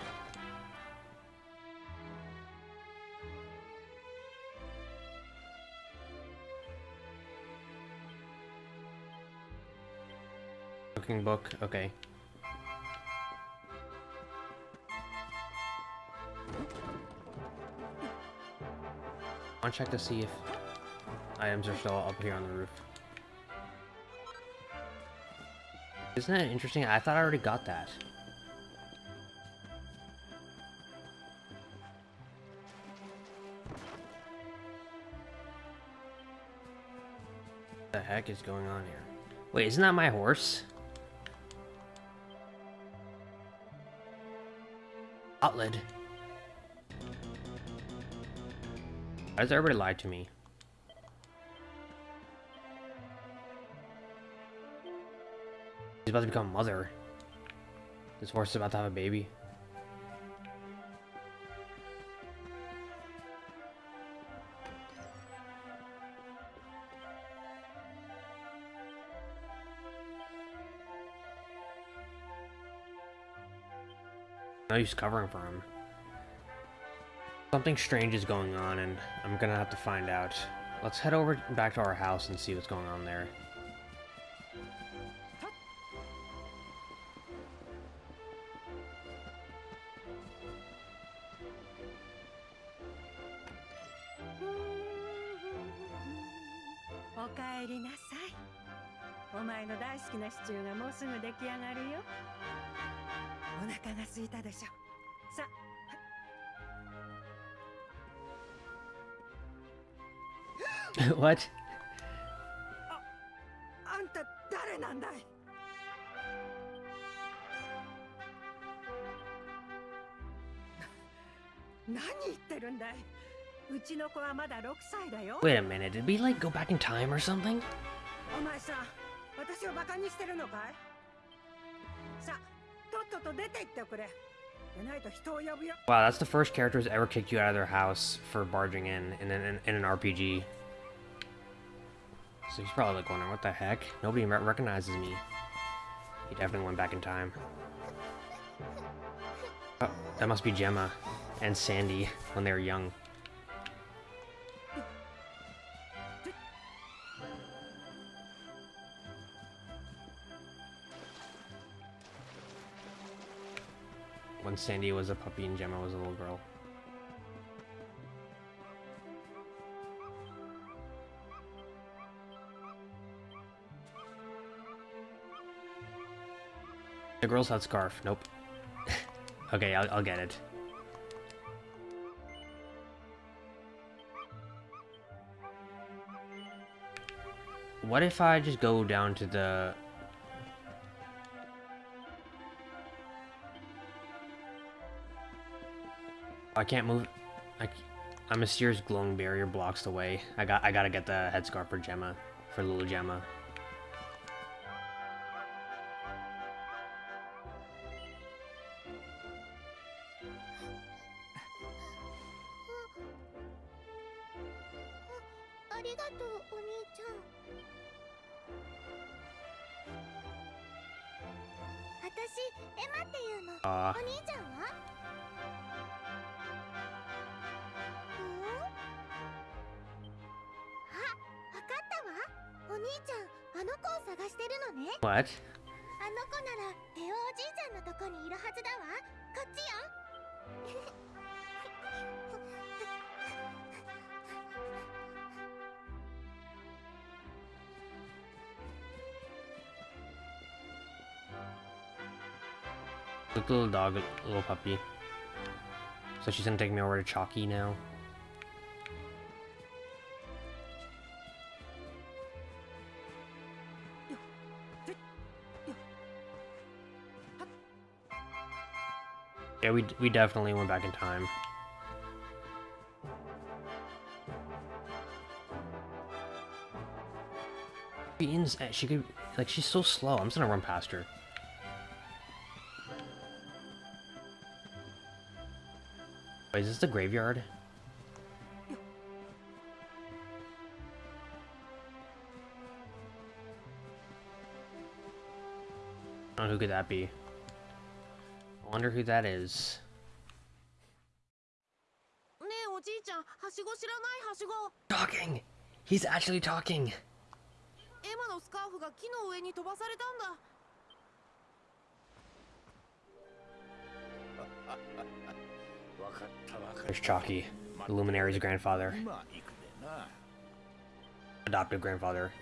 [SPEAKER 1] Cooking book, okay. Check to see if items are still up here on the roof. Isn't that interesting? I thought I already got that. What the heck is going on here? Wait, isn't that my horse? Outlid. has does everybody lie to me? She's about to become mother. This horse is about to have a baby. No use covering for him. Something strange is going on, and I'm gonna have to find out. Let's head over back to our house and see what's going on there.「
[SPEAKER 4] much.
[SPEAKER 1] Wait a minute, did we like go back in time or something? Wow, that's the first character who's ever kicked you out of their house for barging in in, in, in an RPG. So he's probably like wondering, what the heck? Nobody re recognizes me. He definitely went back in time. Oh, that must be Gemma and Sandy when they were young. When Sandy was a puppy and Gemma was a little girl. Girl's had scarf. Nope. *laughs* okay, I'll, I'll get it. What if I just go down to the... I can't move... I, c- a mysterious glowing barrier blocks the way. I got. I gotta get the headscarf for Gemma, for little Gemma. Little dog, little puppy. So she's gonna take me over to Chalky now. Yeah, we we definitely went back in time. Eh, she could like she's so slow. I'm just gonna run past her. Wait, is this the graveyard? Oh, who could that be? I wonder who that is. Talking! He's actually talking! Chaki, the Luminary's grandfather. Adoptive grandfather.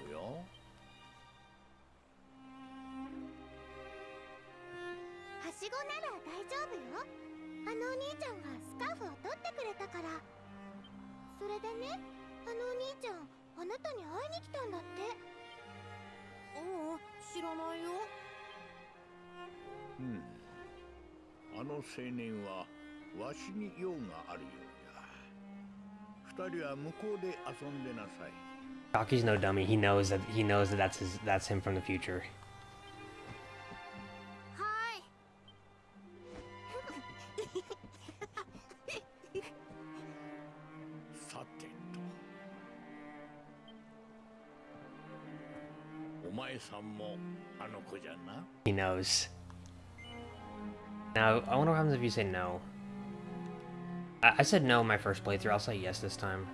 [SPEAKER 5] Hmm. あの
[SPEAKER 6] 青年はわしに用があるようだ二人は向こうで遊んでなさい
[SPEAKER 1] no dummy. He knows that he knows that that's his that's him from the future.
[SPEAKER 6] Hi.
[SPEAKER 1] He knows. Now, I wonder what happens if you say no. I, I said no in my first playthrough. I'll say yes this time.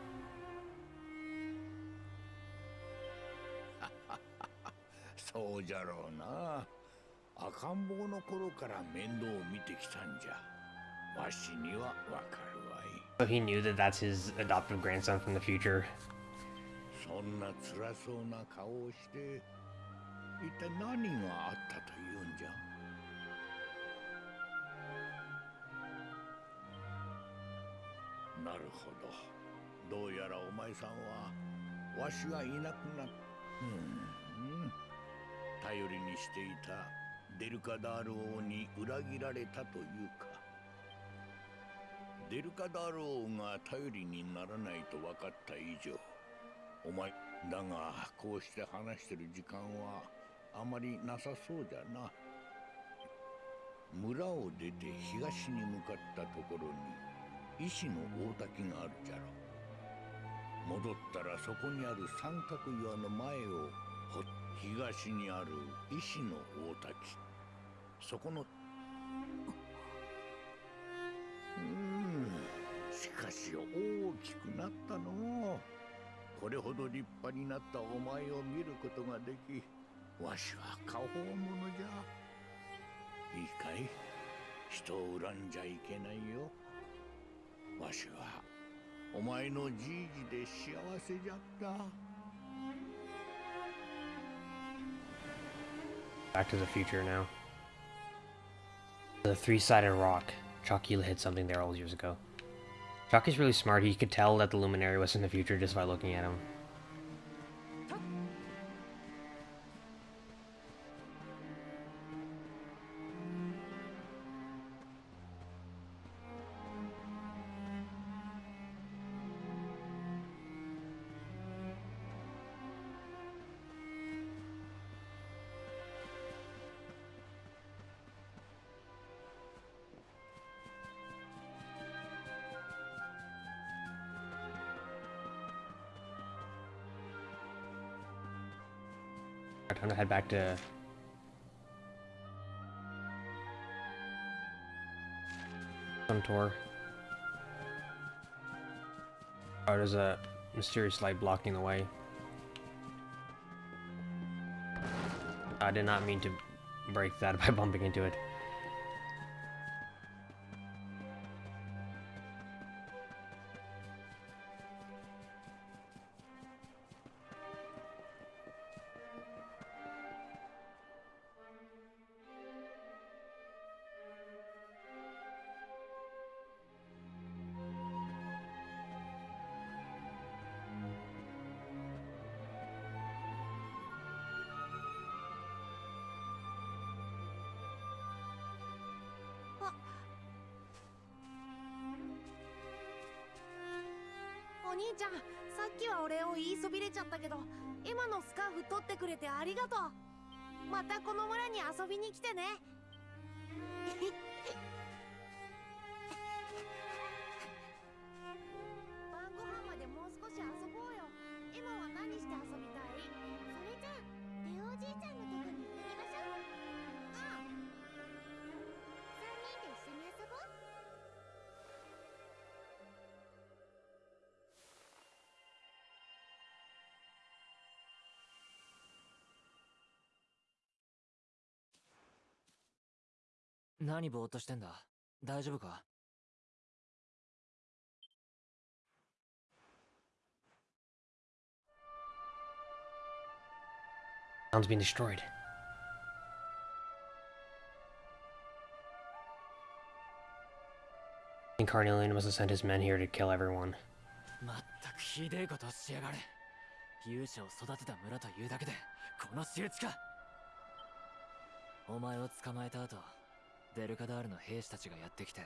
[SPEAKER 1] *laughs*
[SPEAKER 6] そうじゃろうな赤ん坊の頃から面倒を見てきたんじゃわしにはわかるわい
[SPEAKER 1] So he knew that that's his adoptive grandson from the future.
[SPEAKER 6] そんな辛そうな顔をして一体何があったと なるほど。どうやらお前さんはわしがいなくなっうん頼りにしていたデルカダール王に裏切られたというか。デルカダール王が頼りにならないと分かった以上お前だがこうして話してる時間はあまりなさそうじゃな。村を出て東に向かったところに石の大滝があるじゃろ。戻ったらそこにある三角岩の前をほ東にある石の大滝。そこのうん。しかし大きくなったの。うこれほど立派になったお前を見ることができわしは過宝者。じゃいいかい？人を恨んじゃいけないよ。わしはお前のじいじで幸せじゃった
[SPEAKER 1] Back to the future now. The three-sided rock. Chucky hit something there all those years ago. Chucky's really smart. He could tell that the Luminary was in the future just by looking at him. Time to head back to... Some tour. Oh, there's a mysterious light blocking the way. I did not mean to break that *laughs* by bumping into it.
[SPEAKER 7] くれてありがとう。またこの村に遊びに来てね。何
[SPEAKER 5] ぼ
[SPEAKER 2] ーっとしてんだ？大丈夫か？
[SPEAKER 1] カーネリア。
[SPEAKER 2] まったくひでえことしやがれ。勇者を育てた村というだけで、この仕打かお前を捕まえた後、デルカダールの兵士たちがやってきて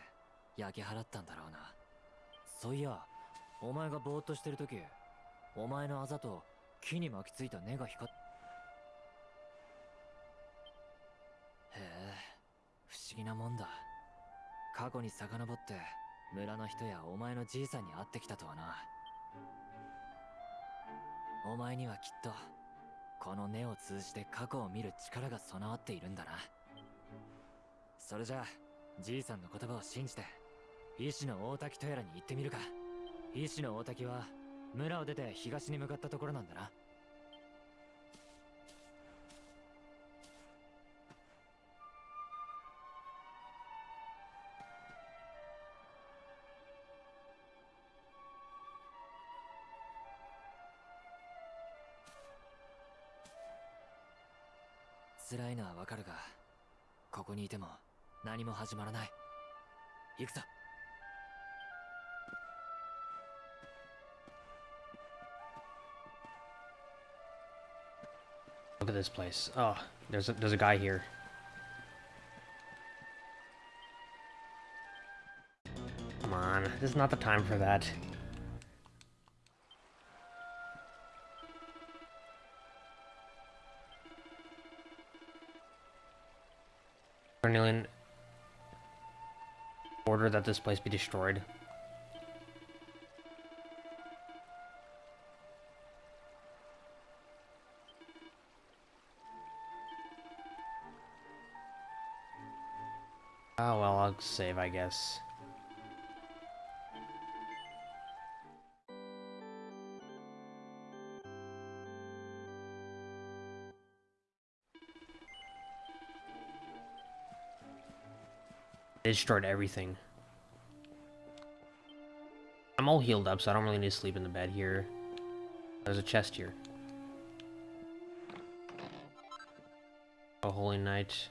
[SPEAKER 2] 焼き払ったんだろうな。そういやお前がぼーっとしてる時お前のあざと木に巻きついた根が光っへえ不思議なもんだ。過去に遡って村の人やお前のじいさんに会ってきたとはな。お前にはきっとこの根を通じて過去を見る力が備わっているんだな。それじゃあじいさんの言葉を信じて医師の大滝とやらに行ってみるか。医師の大滝は村を出て東に向かったところなんだな。辛いのはわかるがここにいても何も始まらない行くぞ
[SPEAKER 1] Look at this place. Oh, there's a, there's a guy here. Come on, this is not the time for that. Cornelian order that this place be destroyed. Oh well, I'll save, I guess. Destroyed everything. I'm all healed up, so I don't really need to sleep in the bed here. There's a chest here. Oh, Holy Knight.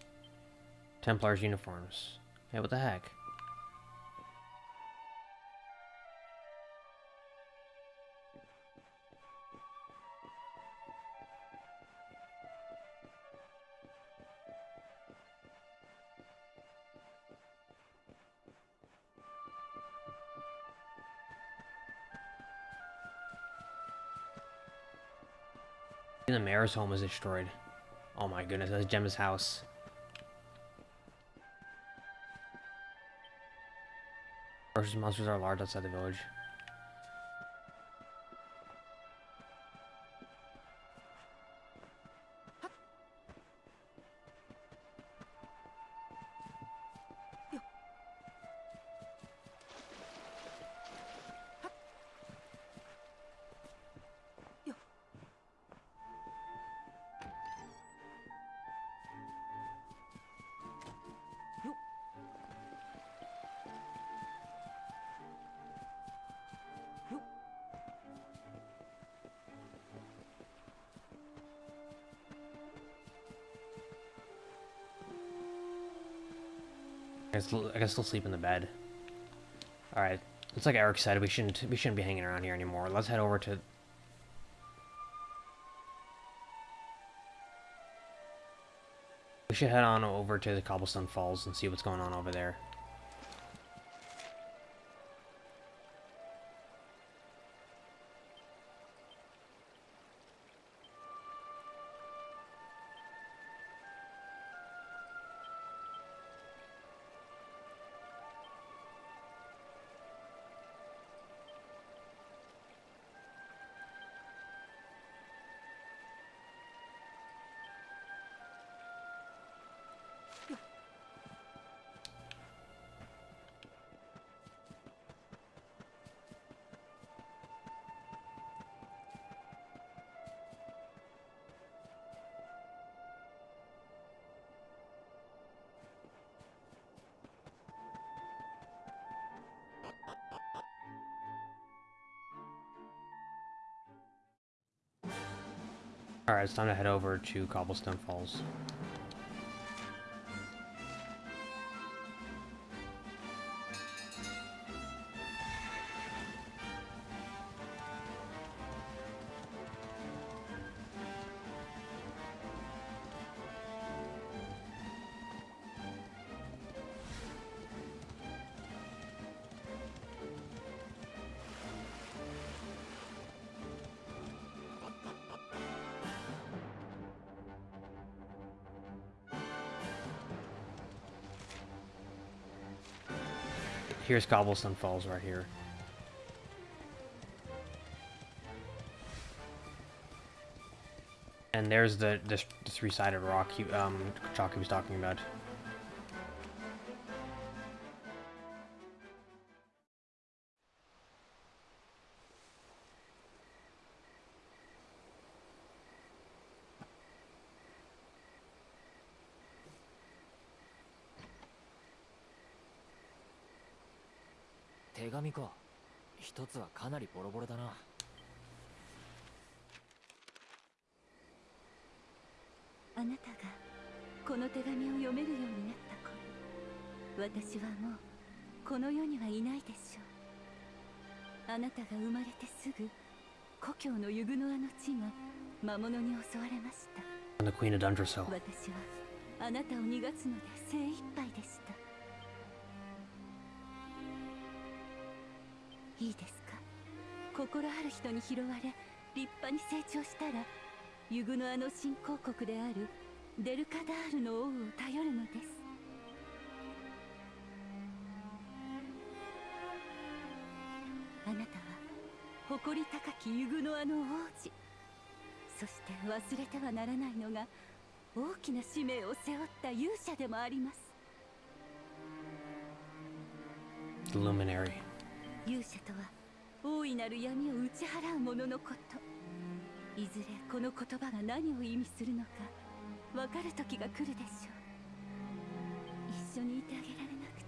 [SPEAKER 1] Templar's uniforms. Hey, what the heck? Mayor's home is destroyed. Oh my goodness, that's Gemma's house. Versus monsters are large outside the village. I can, I can still sleep in the bed. Alright. It's like Erik said, we shouldn't we shouldn't be hanging around here anymore. Let's head over to We should head on over to the Cobblestone Falls and see what's going on over there. Alright, it's time to head over to Cobblestone Falls. Here's Cobblestone Falls right here. And there's the this, three-sided rock he, um, Chalky was talking about.
[SPEAKER 2] 紙か一つはかなりボロボロだな。
[SPEAKER 8] あなたがこの手紙を読めるようになった頃私はもうこの世にはいないでしょう。あなたが生まれてすぐ故郷のユグノアの地が魔物に襲われました.私はあなたを逃がすので精一杯でしたいいですか？心ある人に拾われ立派に成長したらユグノアの新興国であるデルカダールの王を頼るのです。あなたは誇り高きユグノアの王子。そして忘れてはならないのが大きな使命を背負った勇者でもあります。
[SPEAKER 1] Luminary.
[SPEAKER 8] 勇者とは大いなる闇を打ち払う者のこと。いずれこの言葉が何を意味するのか分かる時が来るでしょう。一緒にいてあげられなくて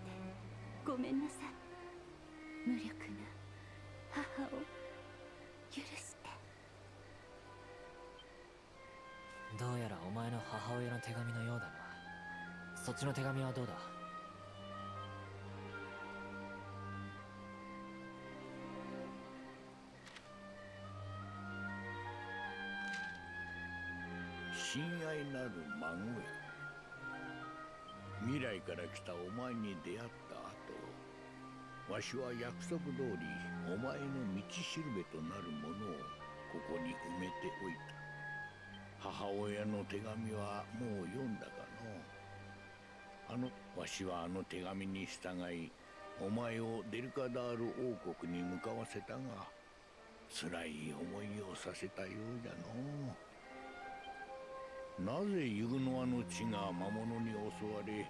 [SPEAKER 8] ごめんなさい。無力な母を許して。
[SPEAKER 2] どうやらお前の母親の手紙のようだな。そっちの手紙はどうだ？
[SPEAKER 6] る孫へ未来から来たお前に出会った後わしは約束通りお前の道しるべとなるものをここに埋めておいた。母親の手紙はもう読んだかのあのわしはあの手紙に従いお前をデルカダール王国に向かわせたが辛い思いをさせたようじゃのう。なぜユグノアの地が魔物に襲われ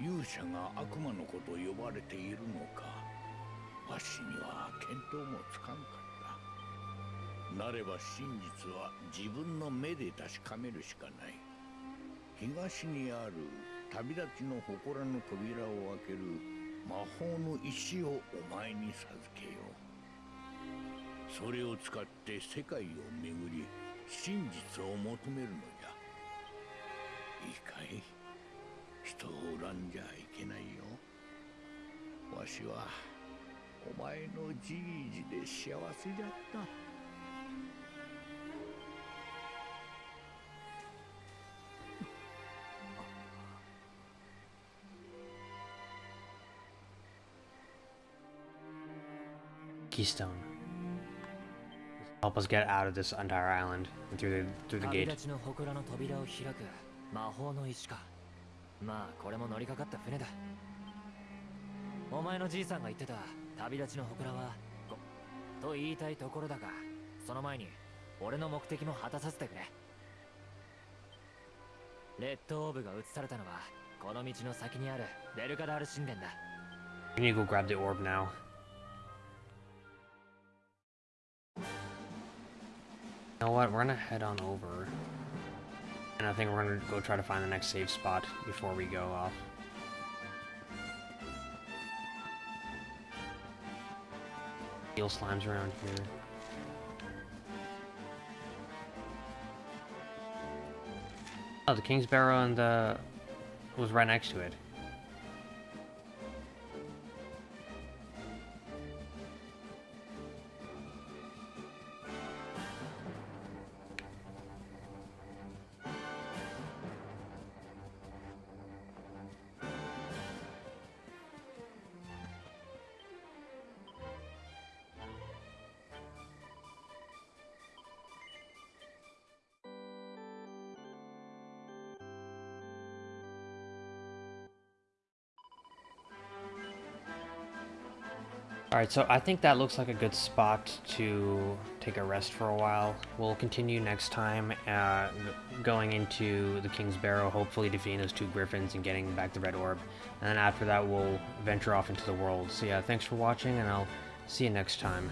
[SPEAKER 6] 勇者が悪魔の子と呼ばれているのか。わしには見当もつかんかった。なれば真実は自分の目で確かめるしかない。東にある旅立ちの祠の扉を開ける魔法の石をお前に授けよう。それを使って世界を巡り真実を求めるのじゃ。いいかい人を恨んじゃいけないよわしはお前のじいじで幸せじゃった
[SPEAKER 1] Keystone. Help us get out of this entire island and through the through the
[SPEAKER 2] 旅
[SPEAKER 1] gate.
[SPEAKER 2] 魔法の石かまあこれも乗りかかった船だお前のじいさんが言ってた旅立ちの祠はこと言いたいところだがその前に俺の目的も果たさせてくれレッドオーブが移されたのはこの道の先にあるデルカダール神殿だ
[SPEAKER 1] We need to go grab the orb now. You know what? We're gonna head on over. And I think we're gonna go try to find the next safe spot before we go off. Steel slimes around here. Oh, the King's Barrow and the was right next to it. Alright, so I think that looks like a good spot to take a rest for a while. We'll continue next time, uh, going into the King's Barrow, hopefully defeating those two griffins and getting back the Red Orb. And then after that, we'll venture off into the world. So yeah, thanks for watching, and I'll see you next time.